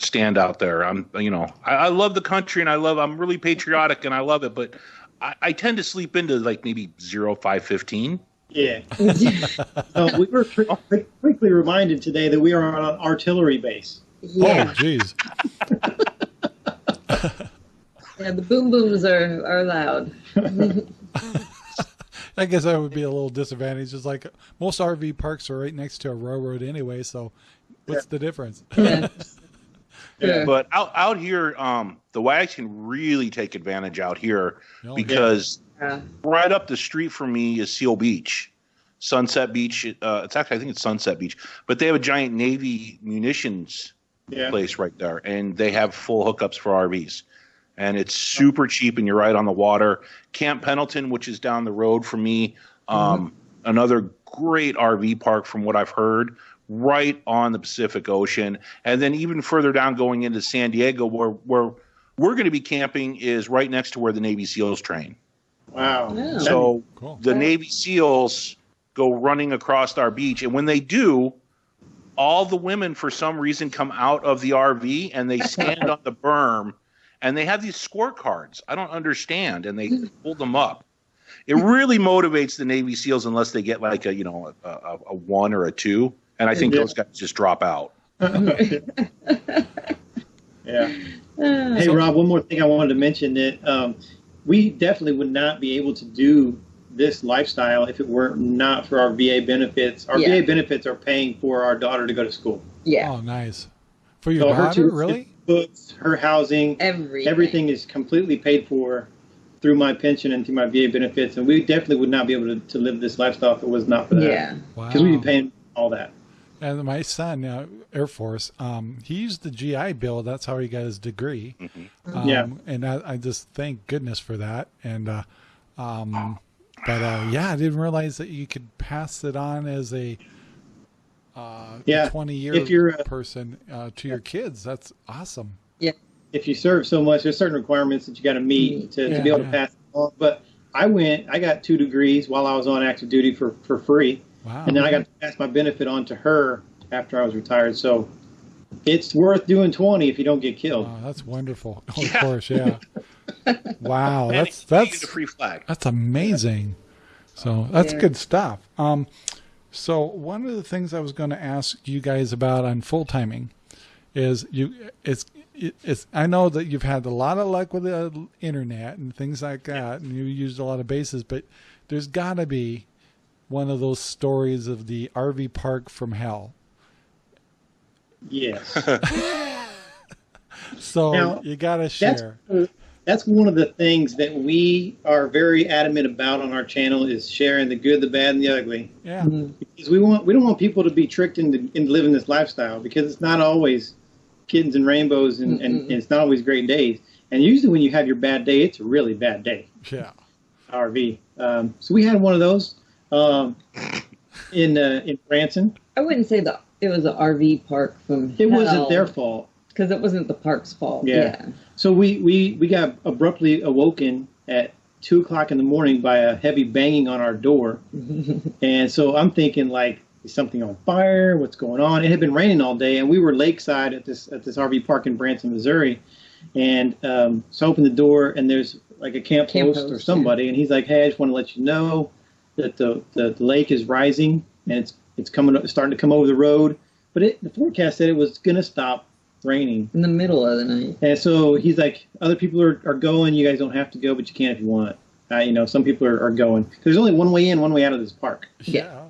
stand out there. I'm you know I, I love the country and I love I'm really patriotic and I love it, but I, I tend to sleep into like maybe zero five fifteen. yeah. So we were quick- quickly reminded today that we are on an artillery base. Oh, yeah. Oh, geez. Yeah. The boom booms are are loud. I guess I would be a little disadvantaged. It's like most RV parks are right next to a railroad anyway, so what's the difference? Yeah. Yeah. But out out here, um, the wags can really take advantage out here Oh, because Yeah. right up the street from me is Seal Beach, Sunset Beach. Uh, it's actually I think it's Sunset Beach, but they have a giant Navy munitions Yeah. place right there, and they have full hookups for RVs, and it's super cheap, and you're right on the water. Camp Pendleton, which is down the road from me, um, another great RV park from what I've heard, right on the Pacific Ocean, and then even further down going into San Diego, where where we're going to be camping is right next to where the Navy SEALs train. Wow. Yeah. So Cool. the Navy SEALs go running across our beach, and when they do, all the women for some reason come out of the RV and they stand on the berm, and they have these scorecards. I don't understand, and they hold them up. It really motivates the Navy SEALs unless they get like a you know a, a, a one or a two, and I think Yeah. those guys just drop out. Yeah. Ah. Hey, Rob, one more thing I wanted to mention that um, we definitely would not be able to do this lifestyle if it were not for our VA benefits. Our Yeah. VA benefits are paying for our daughter to go to school. yeah. Oh, nice. For your So her daughter, tuition, really? books, her housing, Everything. everything is completely paid for through my pension and through my VA benefits. And we definitely would not be able to, to live this lifestyle if it was not for that. Yeah. Wow. Because we'd be paying all that. And my son, uh, Air Force, um, he used the GI Bill. That's how he got his degree. Um, Yeah. And I, I just thank goodness for that. And, uh, um, but uh, yeah, I didn't realize that you could pass it on as a uh, Yeah. 20 year If you're a- person uh, to your kids. That's awesome. Yeah. if you serve so much, there's certain requirements that you got to meet to, Yeah, to be able yeah. to pass it on. But I went, I got two degrees while I was on active duty for, for free. Wow. And then I got to pass my benefit on to her after I was retired. So it's worth doing 20 if you don't get killed. Oh, that's wonderful. Of Yeah. course, yeah. wow, And that's that's a free flag. that's amazing. So that's Yeah. good stuff. Um, so one of the things I was going to ask you guys about on full timing is you it's it's I know that you've had a lot of luck with the internet and things like that, and you used a lot of bases, but there's got to be one of those stories of the RV park from hell. Yes. So Now, you got to that's share. that's one of the things that we are very adamant about on our channel is sharing the good, the bad, and the ugly. Yeah. Because we want we don't want people to be tricked into, into living this lifestyle because it's not always kittens and rainbows and, and, and it's not always great days. And usually when you have your bad day, it's a really bad day. Yeah. RV. Um, so we had one of those um, in uh, in Branson. I wouldn't say that it was an RV park from It wasn't their fault. because it wasn't the park's fault. Yeah. Yeah. So we, we, we got abruptly awoken at two o'clock in the morning by a heavy banging on our door. and so I'm thinking like, is something on fire? What's going on? It had been raining all day and we were lakeside at this, at this RV park in Branson, Missouri. And, um, so I opened the door and there's like a camp, Camp host, or host, somebody. And he's like, Hey, I just want to let you know that the, the, the lake is rising and it's, it's coming, up- starting to come over the road. But it, the forecast said it was going to stop raining. In the middle of the night. And so he's like, other people are, are going. You guys don't have to go, but you can if you want. Uh, you know, some people are, are going. There's only one way in, one way out of this park. Yeah.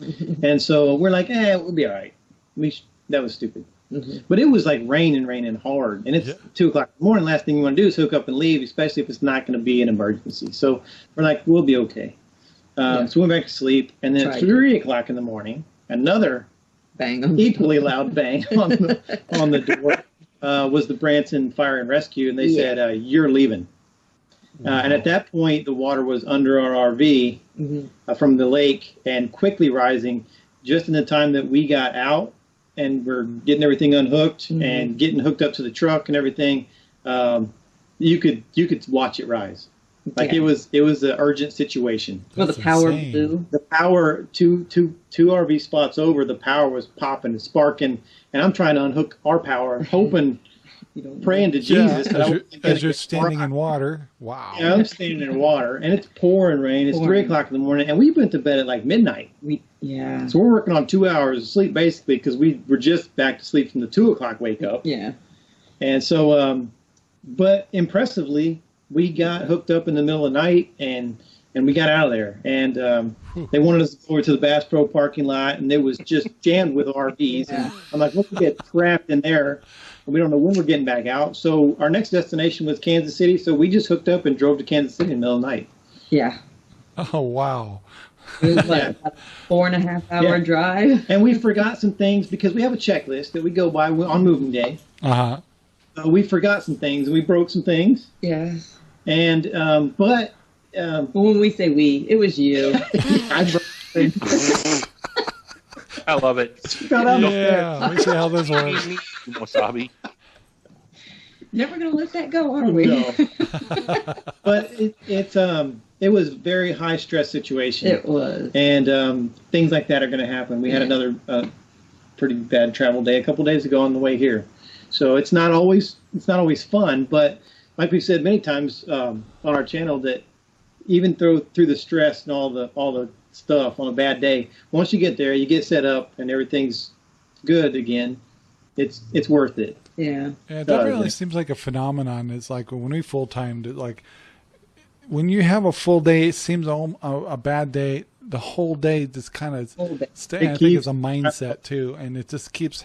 And so we're like, eh, we'll be all right. We sh- that was stupid. Mhm. But it was like raining, raining hard. And it's Yeah. two o'clock in the morning. Last thing you want to do is hook up and leave, especially if it's not going to be an emergency. So we're like, we'll be okay. Um, Yeah. So we went back to sleep. And then at Tried. three o'clock in the morning, another Bang on the equally loud bang on the on the door uh, was the Branson Fire and Rescue, and they Yeah. said, uh, "You're leaving." Uh, and at that point, the water was under our RV Mhm. uh, from the lake and quickly rising. Just in the time that we got out and we're getting everything unhooked Mhm. and getting hooked up to the truck and everything, um, you could you could watch it rise. Like Yeah. it was it was an urgent situation Well, the power insane. blew. the power two two two RV spots over, the power was popping and sparking, and I'm trying to unhook our power, hoping, You don't praying to Jesus. that I as, you're, as you're standing in water. Wow. Yeah, I'm standing in water, and it's pouring rain. It's three o'clock in the morning, and we went to bed at like midnight. We, yeah. So we're working on two hours of sleep basically because we were just back to sleep from the two o'clock wake up. Yeah. And so, um, but impressively, we got hooked up in the middle of the night and and we got out of there. And um, they wanted us to go over to the Bass Pro parking lot, and it was just jammed with RVs. And I'm like, let's get trapped in there. And we don't know when we're getting back out. So our next destination was Kansas City. So we just hooked up and drove to Kansas City in the middle of the night. Yeah. Oh wow. It was like a four and a half hour Yeah. drive. And we forgot some things because we have a checklist that we go by on moving day. Uh huh. Uh, we forgot some things and we broke some things. Yeah. And um, but um, when we say we, it was you. I broke things. I love it. Got out. Yeah. Let me see how this works. Wasabi. Never gonna let that go, are we? No. but it, it um it was very high stress situation, It was. and um, things like that are going to happen. We had another uh, pretty bad travel day a couple days ago on the way here, so it's not always it's not always fun. But like we've said many times um, on our channel, that even through through the stress and all the all the stuff on a bad day, once you get there, you get set up and everything's good again. It's it's worth it. Yeah. Yeah, it Uh, definitely yeah. seems like a phenomenon. It's like when we full timed, like when you have a full day, it seems a, a, a bad day. The whole day just kind of Whole stay. I think it's a mindset too, and it just keeps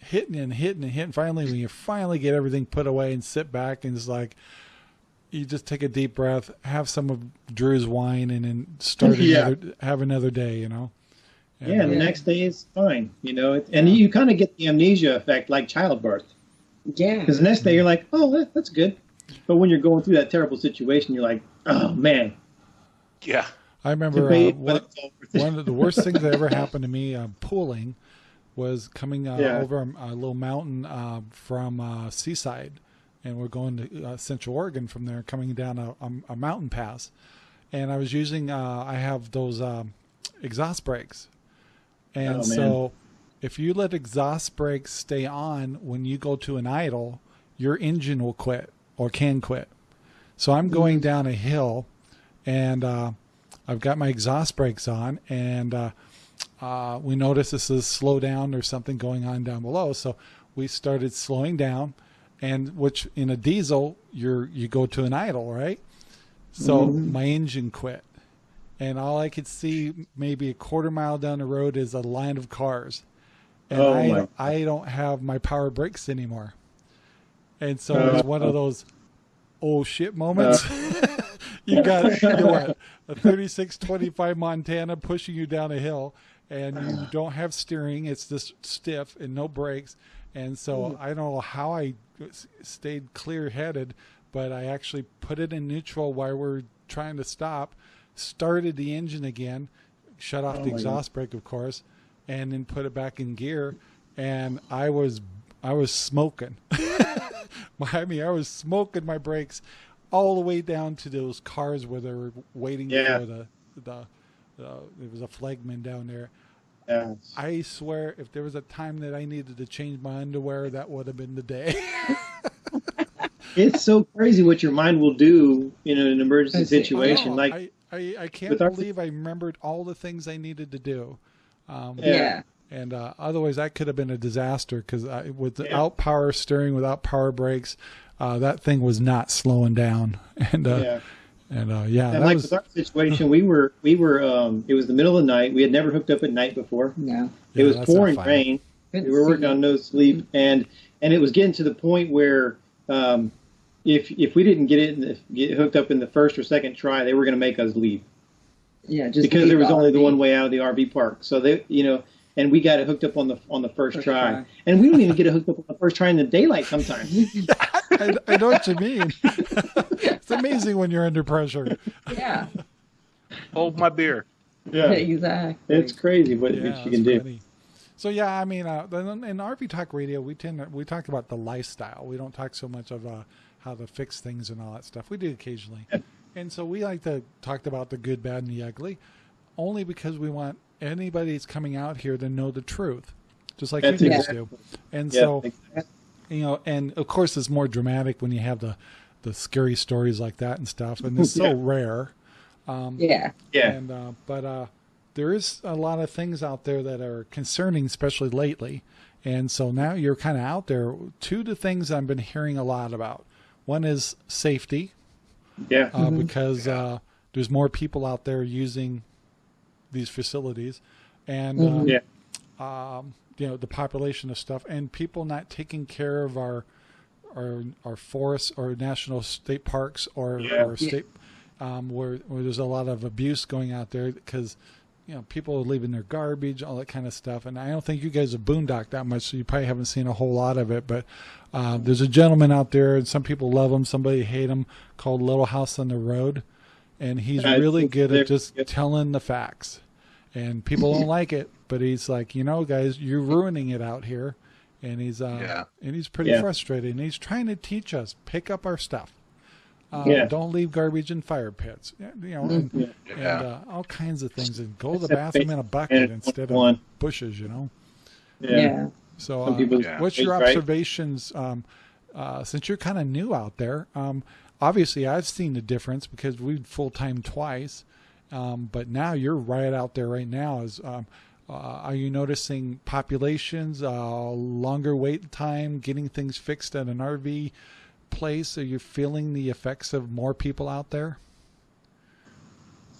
hitting and hitting and hitting. Finally, when you finally get everything put away and sit back, and it's like you just take a deep breath, have some of Drew's wine, and then start Yeah. another, have another day. You know. And, Yeah, the Yeah. next day is fine, you know. It, and you kind of get the amnesia effect, like childbirth, Yeah. because the next day you're like, "Oh, that, that's good," but when you're going through that terrible situation, you're like, "Oh man." Yeah. I remember uh, one, but it's all worth it. one of the worst things that ever happened to me uh, pooling was coming uh, Yeah. over a, a little mountain uh, from uh, Seaside and we're going to uh, Central Oregon from there, coming down a, a, a mountain pass. And I was using, uh, I have those um, exhaust brakes, and Oh, so if you let exhaust brakes stay on when you go to an idle, your engine will quit or can quit. So I'm going down a hill, and uh, I've got my exhaust brakes on, and uh, uh, we notice this is slow down or something going on down below. So we started slowing down, and which in a diesel you're you go to an idle, right? So mm-hmm. my engine quit, and all I could see maybe a quarter mile down the road is a line of cars, and Oh, I. I don't have my power brakes anymore, and so it was one of uh-huh. those oh shit moments. Uh-huh. you got you know what a 3625 Montana pushing you down a hill and you don't have steering it's just stiff and no brakes and so hmm. I don't know how I stayed clear headed but I actually put it in neutral while we're trying to stop started the engine again shut off Oh the exhaust brake of course and then put it back in gear and I was I was smoking I mean, I was smoking my brakes all the way down to those cars where they were waiting Yeah. for the the. Uh, there was a flagman down there. Yeah. I swear, if there was a time that I needed to change my underwear, that would have been the day. It's so crazy what your mind will do in an emergency see. situation. I. Like, I, I, I can't with our- believe I remembered all the things I needed to do. Um, Yeah. Yeah. And uh, otherwise, that could have been a disaster because without power steering, without power brakes, uh, that thing was not slowing down. And uh, yeah. And uh, yeah, And that like was with our situation, we were we were um, it was the middle of the night. We had never hooked up at night before. Yeah. Yeah, it was pouring rain. Couldn't We were working on no sleep, and and it was getting to the point where um, if if we didn't get it in the, get hooked up in the first or second try, they were going to make us leave Yeah, just because there was the only the one way out of the RV park. So they you know. And we got it hooked up on the on the first, First try. try. and we don't even get it hooked up on the first try in the daylight sometimes. I, I know what you mean. it's amazing when you're under pressure. Yeah. Hold my beer. Yeah. Exactly. it's crazy what, Yeah, what you it's can do. funny. So yeah, I mean, uh, in RV Talk Radio, we tend to, we talk about the lifestyle. We don't talk so much of uh, how to fix things and all that stuff. We do occasionally, and so we like to talk about the good, bad, and the ugly, only because we want anybody that's coming out here to know the truth, just like That's you guys exactly- do. And Yeah, so exactly. you know, and of course, it's more dramatic when you have the the scary stories like that and stuff, and it's so Yeah. rare. Um, Yeah. yeah. and uh, but uh, there is a lot of things out there that are concerning, especially lately. And so now you're kind of out there. Two of the things I've been hearing a lot about. One is safety, yeah. uh, because uh, there's more people out there using these facilities, and uh, Yeah. um, you know the population of stuff, and people not taking care of our our our forests or national state parks or, Yeah. or state um, where where there's a lot of abuse going out there because you know people are leaving their garbage, all that kind of stuff. And I don't think you guys have boondocked that much, so you probably haven't seen a whole lot of it. But uh, there's a gentleman out there, and some people love him, somebody hate him, called Little House on the Road, and he's I really good at just good. telling the facts. And people don't like it, but he's like, you know, guys, you're ruining it out here. And he's uh, Yeah. and he's pretty Yeah. frustrated, and he's trying to teach us pick up our stuff. Uh, Yeah. Don't leave garbage in fire pits. You know, and, Yeah. Yeah. and uh, all kinds of things, and go to the bathroom in a bucket and instead one. of bushes. You know. Yeah. Yeah. So, uh, people- Yeah. what's your observations? Um, uh, since you're kind of new out there, um, obviously I've seen the difference because we've full time twice, um, but now you're right out there right now. Is um, uh, are you noticing populations, uh, longer wait time, getting things fixed at an RV place? Are you feeling the effects of more people out there?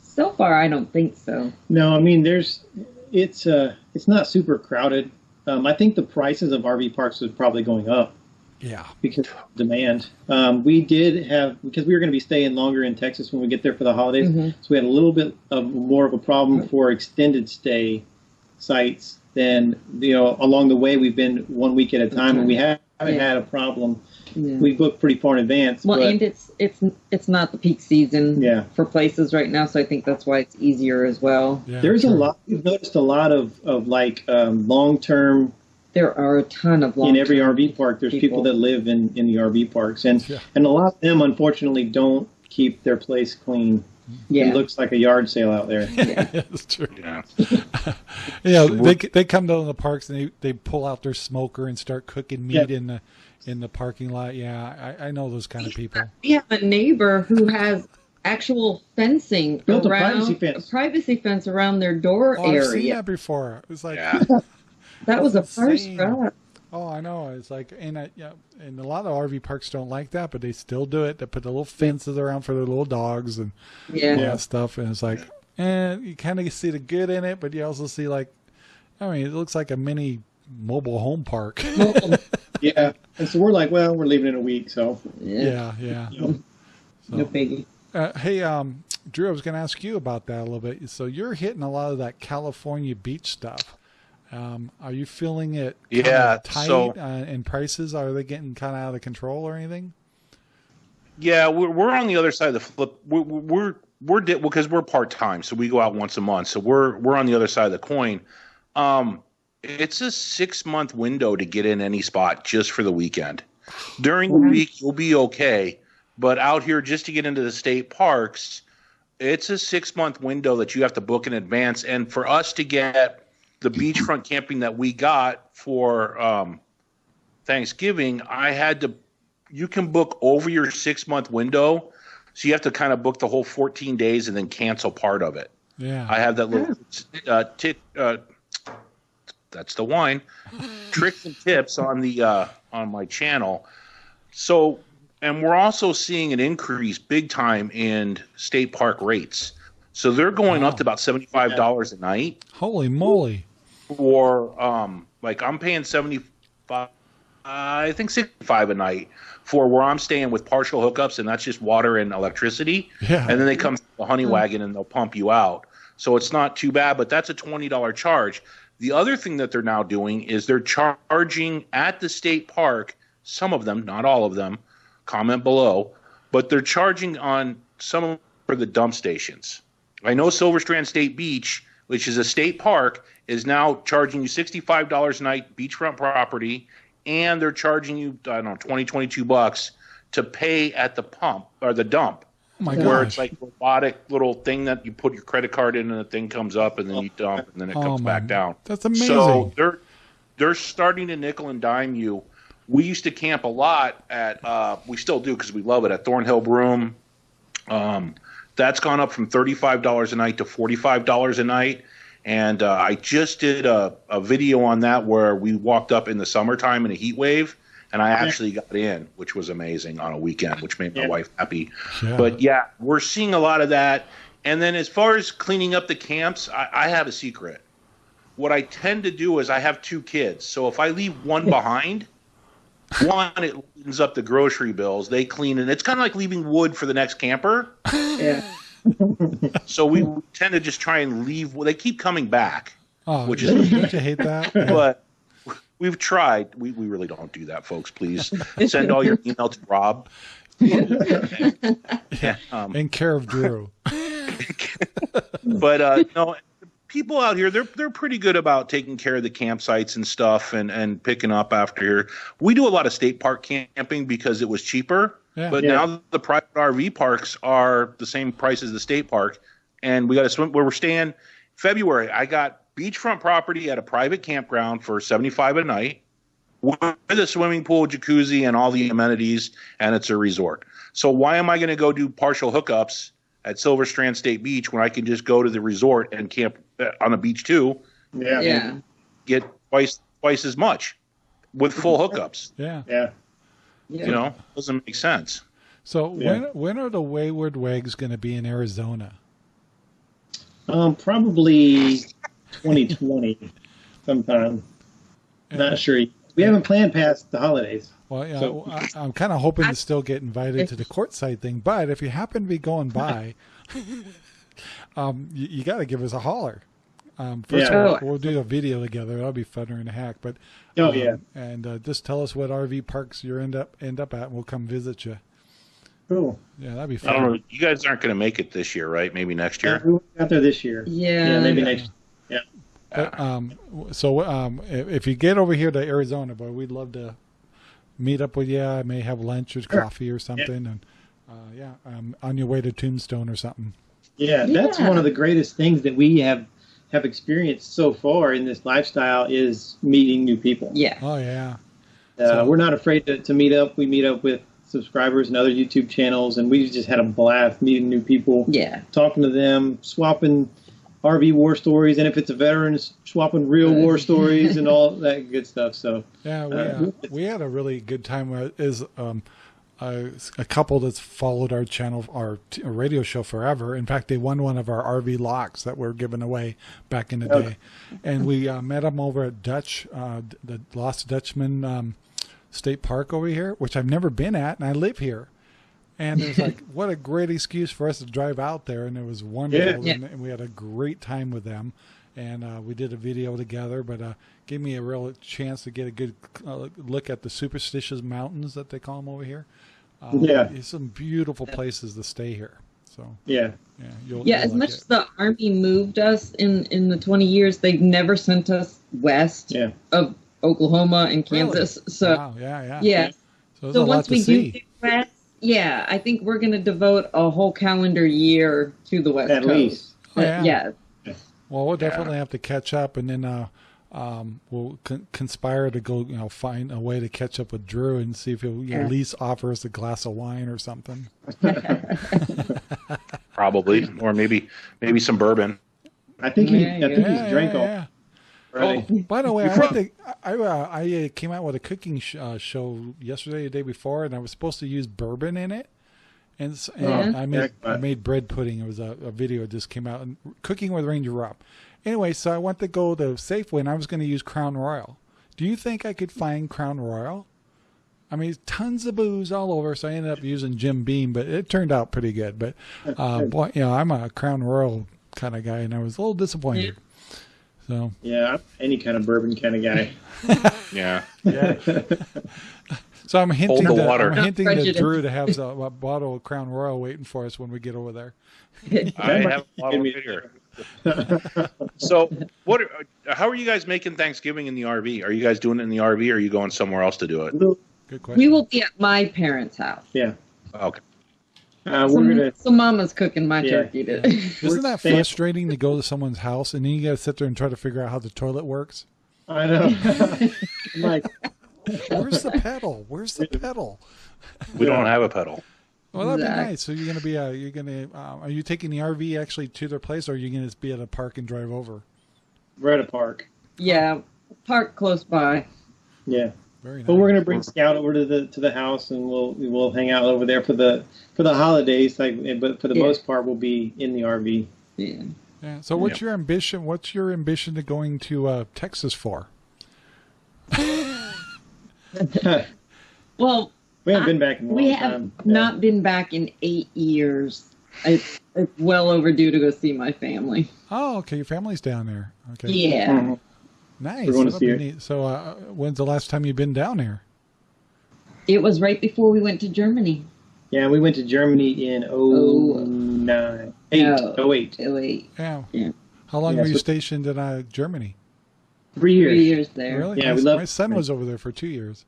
So far, I don't think so. No, I mean there's it's uh it's not super crowded. Um, I think the prices of RV parks is probably going up Yeah. because of demand. Um, we did have because we were going to be staying longer in Texas when we get there for the holidays, Mhm. so we had a little bit of more of a problem for extended stay sites then you know along the way we've been one week at a time and we haven't Yeah. had a problem. Yeah. We booked pretty far in advance. well, but, and it's it's it's not the peak season Yeah. for places right now, so I think that's why it's easier as well. Yeah. There's a lot. We've noticed a lot of of like um, long term there are a ton of in every RV park. There's people, people. that live in in the RV parks, and Yeah. and a lot of them unfortunately don't keep their place clean. Yeah. It looks like a yard sale out there. yeah, that's true. Yeah. Yeah, they they come down to the parks and they, they pull out their smoker and start cooking meat Yeah. in the in the parking lot. Yeah, I, I know those kind of people. We have a neighbor who has actual fencing Built a privacy fence. a privacy fence around their door Oh, I've seen area. that before. It was like, Yeah. That was a first Insane. Oh, I know. It's like, and I, yeah, and a lot of RV parks don't like that, but they still do it. They put the little fences around for their little dogs and Yeah. all that stuff. And it's like, and you kind of see the good in it, but you also see like, I mean, it looks like a mini mobile home park. yeah, and so we're like, well, we're leaving in a week, so Yeah. yeah, yeah. know, No biggie. Uh, hey, um, Drew, I was going to ask you about that a little bit. So you're hitting a lot of that California beach stuff. Um, are you feeling it? Yeah, tight so- uh, and prices are they getting kind of out of control or anything? Yeah, we're we're on the other side of the flip. We're we're we're di- because we're part time, so we go out once a month. So we're we're on the other side of the coin. Um, it's a six month window to get in any spot just for the weekend. During the week, you'll be okay, but out here just to get into the state parks, it's a six month window that you have to book in advance. And for us to get the beachfront camping that we got for um, Thanksgiving, I had to you can book over your six month window. So you have to kind of book the whole 14 days and then cancel part of it. Yeah. I have that little uh, tit, uh, that's the wine tricks and tips on the uh, on my channel. So, and we're also seeing an increase big time in state park rates. So they're going up to about seventy five dollars a night Holy moly. For um like I'm paying 75 I think 65 a night for where I'm staying with partial hookups and that's just water and electricity. Yeah. and then they come to the honey wagon and they'll pump you out. So it's not too bad but that's a $20 charge. The other thing that they're now doing is they're charging at the state park some of them not all of them comment below but they're charging on some of for the dump stations. I know Silver Strand State Beach, which is a state park, is now charging you $65 a night beachfront property, and they're charging you, I don't know, 20, 22 bucks to pay at the pump or the dump, Oh my where gosh. it's like robotic little thing that you put your credit card in and the thing comes up and then you dump and then it Oh comes my- back down. That's amazing. So they're they're starting to nickel and dime you. We used to camp a lot at uh, we still do because we love it at Thornhill Broome. Um, that's gone up from thirty five dollars a night to forty five dollars a night. And uh, I just did a, a video on that where we walked up in the summertime in a heat wave, and I actually got in, which was amazing on a weekend, which made my Yeah. wife happy. Yeah. But yeah, we're seeing a lot of that. And then as far as cleaning up the camps, I, I have a secret. What I tend to do is I have two kids, so if I leave one behind, one it cleans up the grocery bills. They clean and It's kind of like leaving wood for the next camper. Yeah. So we tend to just try and leave. Well, they keep coming back, oh, which is- don't you hate that? But we've tried. We, we really don't do that, folks. Please send all your email to Rob. yeah, um, In care of Drew. but uh, no, people out here they're they're pretty good about taking care of the campsites and stuff and and picking up after here. We do a lot of state park camping because it was cheaper. Yeah. But Yeah. now the private RV parks are the same price as the state park, and we got to swim where we're staying. February, I got beachfront property at a private campground for seventy five a night with a swimming pool, jacuzzi, and all the amenities, and it's a resort. So why am I going to go do partial hookups at Silver Strand State Beach when I can just go to the resort and camp uh, on the beach too, Yeah. Yeah. get twice twice as much with full hookups? Yeah. Yeah. Yeah. You know, doesn't make sense. So Yeah. when when are the Wayward Wags going to be in Arizona? Um, probably 2020 sometime. Not sure. We haven't planned past the holidays. Well, yeah, So- I, I'm kind of hoping to still get invited to the Quartzsite thing, but if you happen to be going by, um, you, you got to give us a holler. Um, first Yeah. of all, we'll do a video together. That'll be funner than a hack. But Oh um, yeah. and uh, just tell us what RV parks you end up end up at, and we'll come visit you. Cool. Yeah, that'd be fun. I don't fun. know. You guys aren't going to make it this year, right? Maybe next Yeah, year. we got there this year. Yeah. Yeah, maybe next. But, um, so um, if, if you get over here to Arizona, boy, we'd love to meet up with you. I may have lunch or coffee or something, and uh, yeah, um, on your way to Tombstone or something. Yeah, that's Yeah. one of the greatest things that we have have experienced so far in this lifestyle is meeting new people. Yeah. Oh yeah, Uh, So- we're not afraid to, to meet up. We meet up with subscribers and other YouTube channels, and we just had a blast meeting new people, Yeah. talking to them, swapping RV war stories, and if it's a veteran, swapping real war stories and all that good stuff. So yeah. We Uh, uh, we had a really good time. Is um, a, a couple that's followed our channel, our t- radio show forever. In fact, they won one of our RV locks that were given away back in the Oh. day, and we uh, met them over at Dutch, uh, the Lost Dutchman um, State Park over here, which I've never been at, and I live here. And it was like, what a great excuse for us to drive out there, and it was wonderful, Yeah. And, and we had a great time with them. And uh, we did a video together, but uh, gave me a real chance to get a good uh, look at the superstitious mountains that they call them over here. Uh, Yeah. it's some beautiful places to stay here. So yeah, yeah, you'll, Yeah, you'll as like much it. as the army moved us in in the 20 years, they've never sent us west yeah. of Oklahoma and Really? Kansas. So wow, yeah, yeah, yeah. So, So a lot once to we do see. get west, yeah, I think we're going to devote a whole calendar year to the west At coast. least. Oh, yeah. yeah. Well, we'll definitely have to catch up, and then uh, um, we'll con- conspire to go, you know, find a way to catch up with Drew and see if he'll Yeah. at least offer us a glass of wine or something. Probably, or maybe maybe some bourbon. I think he, Yeah, I think Yeah, he's drank yeah, all yeah. Oh, By the way, I, went to, I, uh, I uh, came out with a cooking sh- uh, show yesterday, the day before, and I was supposed to use bourbon in it. And, s- and Yeah. I made Yeah. I made bread pudding. It was a, a video that just came out and cooking with Ranger Rob. Anyway, so I went to go to Safeway and I was going to use Crown Royal. Do you think I could find Crown Royal? I mean, tons of booze all over, so I ended up using Jim Beam, but it turned out pretty good. But uh, boy, you know, I'm a Crown Royal kind of guy, and I was a little disappointed. So Yeah, any kind of bourbon kind of guy. yeah. yeah. So I'm hinting, the to, water. I'm Not hinting to. Drew to have a, a bottle of Crown Royal waiting for us when we get over there. I have a bottle me- here. So, what? Are, how are you guys making Thanksgiving in the RV? Are you guys doing it in the RV, or are you going somewhere else to do it? Good question. We will be at my parents' house. Yeah, Okay. uh, So, we're gonna. so Mama's cooking my Yeah. turkey today. Isn't that frustrating to go to someone's house and then you got to sit there and try to figure out how the toilet works? I know. I'm like, Where's the pedal? Where's the pedal? We don't have a pedal. Well, that'd be nice. So you're gonna be uh, you're gonna uh, are you taking the RV actually to their place, or are you gonna just be at a park and drive over? we're at a park. yeah, park close by. Yeah, Very nice. but we're gonna bring Scout over to the to the house, and we'll we'll hang out over there for the for the holidays. Like, but for the Yeah. most part, we'll be in the RV. Yeah. Yeah. So what's your ambition? What's your ambition to going to uh, Texas for? Well, we haven't I- been back in a long we have time. not been back in eight years. It's, it's well overdue to go see my family. Oh, okay. Your family's down there. Okay. Yeah. Nice. We're going to see it. neat. So, uh, when's the last time you've been down there? It was right before we went to Germany. Yeah, we went to Germany in Oh. 09. Eight. No. Oh, wait. Oh, wait, Yeah. Yeah. How long Yeah, were you so- stationed in uh, Germany? Three years. three years there. Really? Yeah, my, we love- my son was over there for two years.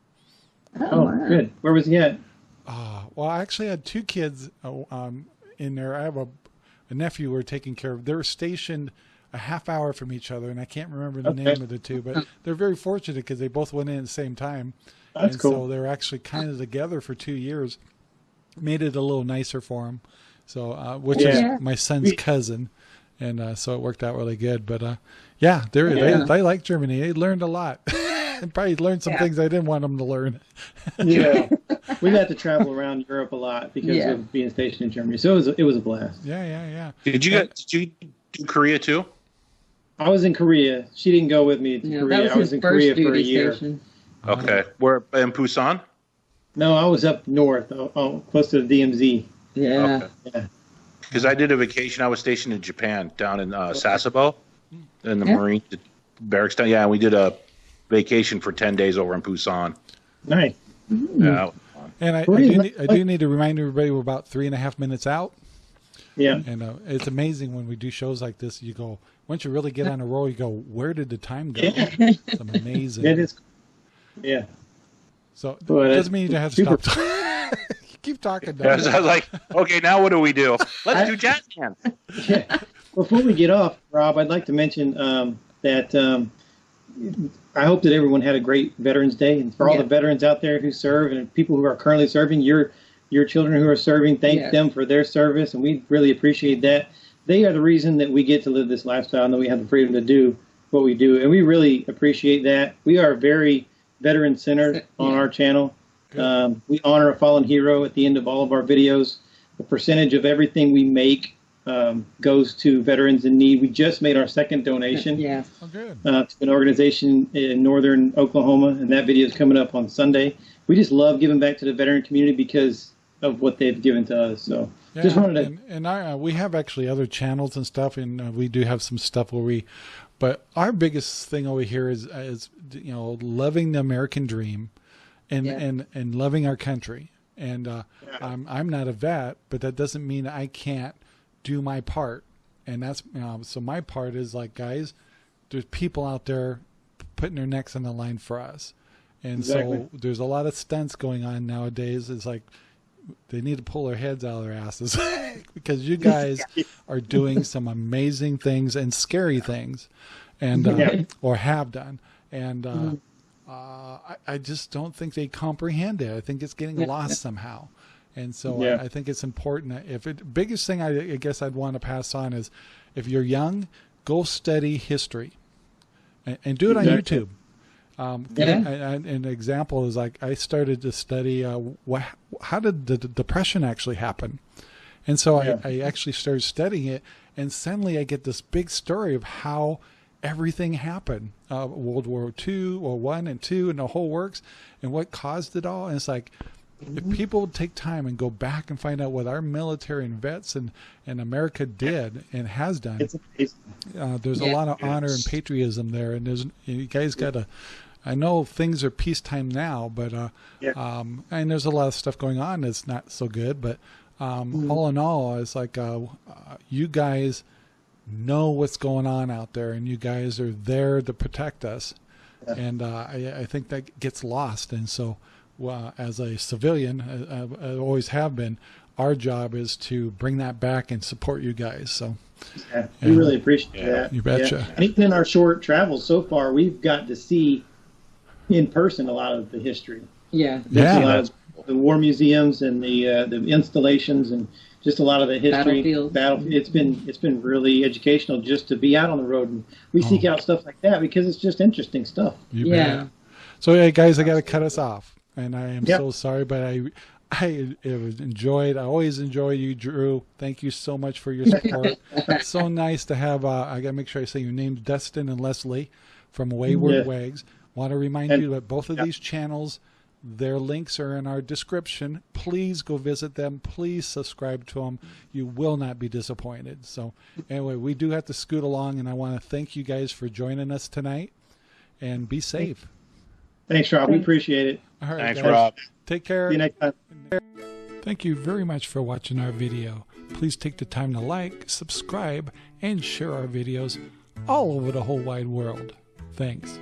Oh, Oh, wow. good. Where was he at? Ah, well, I actually had two kids uh, um, in there. I have a, a nephew we're taking care of. They were stationed a half hour from each other, and I can't remember the Okay. name of the two, but they're very fortunate because they both went in at the same time. That's and cool. so they're actually kind of together for two years. Made it a little nicer for them. So, uh, which Yeah. is my son's cousin, and uh, so it worked out really good. But uh, yeah, Yeah. they they like Germany. They learned a lot, and probably learned some Yeah. things I didn't want them to learn. yeah. we had to travel around Europe a lot because Yeah. of being stationed in Germany. So it was it was a blast. Yeah, yeah, yeah. Did you get? Did you do Korea too? I was in Korea. She didn't go with me to Yeah, Korea. was I was in Korea duty for a year. station. Okay. Where in Busan? No, I was up north, oh, oh, close to the DMZ. Yeah. Yeah. Because I did a vacation. I was stationed in Japan, down in uh, Sasebo, in the Yeah. Marine barracks. Down. Yeah, and we did a vacation for ten days over in Busan. Nice. Hmm. Yeah. And I, I, do do need, I do need to remind everybody we're about three and a half minutes out. Yeah. And uh, it's amazing when we do shows like this. You go once you really get on a roll, you go, where did the time go? Yeah. It's amazing. It is. Yeah. So But it doesn't mean you have to super- stop. you keep talking. I was, I was like, okay, now what do we do? Let's I- do jazz hands. Yeah. Before we get off, Rob, I'd like to mention um, that um, I hope that everyone had a great Veterans Day, and for all Yeah. the veterans out there who serve and people who are currently serving, your your children who are serving, thank Yeah. them for their service, and we really appreciate that. They are the reason that we get to live this lifestyle and that we have the freedom to do what we do, and we really appreciate that. We are very veteran centered on Yeah. our channel. Um, we honor a fallen hero at the end of all of our videos. A percentage of everything we make um, goes to veterans in need. We just made our second donation Yeah. Oh, good. uh, to an organization in northern Oklahoma, and that video is coming up on Sunday. We just love giving back to the veteran community because of what they've given to us. So just wanted to and, and I, uh, we have actually other channels and stuff, and uh, we do have some stuff where we, but our biggest thing over here is is you know loving the American dream, and Yeah. and and loving our country. And uh, I'm I'm not a vet, but that doesn't mean I can't do my part. And that's you know, so my part is like guys, there's people out there putting their necks on the line for us. And Exactly. so there's a lot of stunts going on nowadays. It's like they need to pull their heads out of their asses because you guys are doing some amazing things and scary things, and uh, Yeah. or have done. And uh, uh, I, I just don't think they comprehend it. I think it's getting Yeah. lost somehow. And so Yeah. I, I think it's important. If it biggest thing I, I guess I'd want to pass on is, if you're young, go study history, and, and do it on Exactly. YouTube. Um, Yeah. and, and an example is like I started to study uh, what, how did the, the depression actually happen, and so Yeah. I, I actually started studying it, and suddenly I get this big story of how everything happened, uh, World War Two or One and Two, and the whole works, and what caused it all. And it's like if people would take time and go back and find out what our military and vets and, and America did and has done, it's uh, there's a lot of honor and patriotism there, and there's you guys got to. I know things are peacetime now, but uh, Yeah. um, and there's a lot of stuff going on that's not so good. But um, Mm-hmm. all in all, it's like uh, uh, you guys know what's going on out there, and you guys are there to protect us. Yeah. And uh, I, I think that gets lost. And so, uh, as a civilian, uh, I, I always have been. Our job is to bring that back and support you guys. So. Yeah, we Yeah. really appreciate Yeah. that. You betcha. Yeah. And even in our short travels so far, we've got to see in person a lot of the history. Yeah. Yeah. a lot of the war museums and the uh, the installations and just a lot of the history. Battlefields. Battle. It's been it's been really educational just to be out on the road and we seek Oh. out stuff like that because it's just interesting stuff. You Yeah. bet. So, hey, guys, I got to cut us off, and I am Yep. so sorry, but I, I it was enjoyed. I always enjoy you, Drew. Thank you so much for your support. it's so nice to have. Uh, I got to make sure I say your names, Dustin and Leslie, from Wayward Yeah. Wags. Want to remind And- you that both of Yep. these channels. Their links are in our description. Please go visit them. Please subscribe to them. You will not be disappointed. So, anyway, we do have to scoot along, and I want to thank you guys for joining us tonight. And be safe. Thanks, Rob. We appreciate it. All right, Thanks, guys. Rob. Take care. See you next time. Thank you very much for watching our video. Please take the time to like, subscribe, and share our videos all over the whole wide world. Thanks.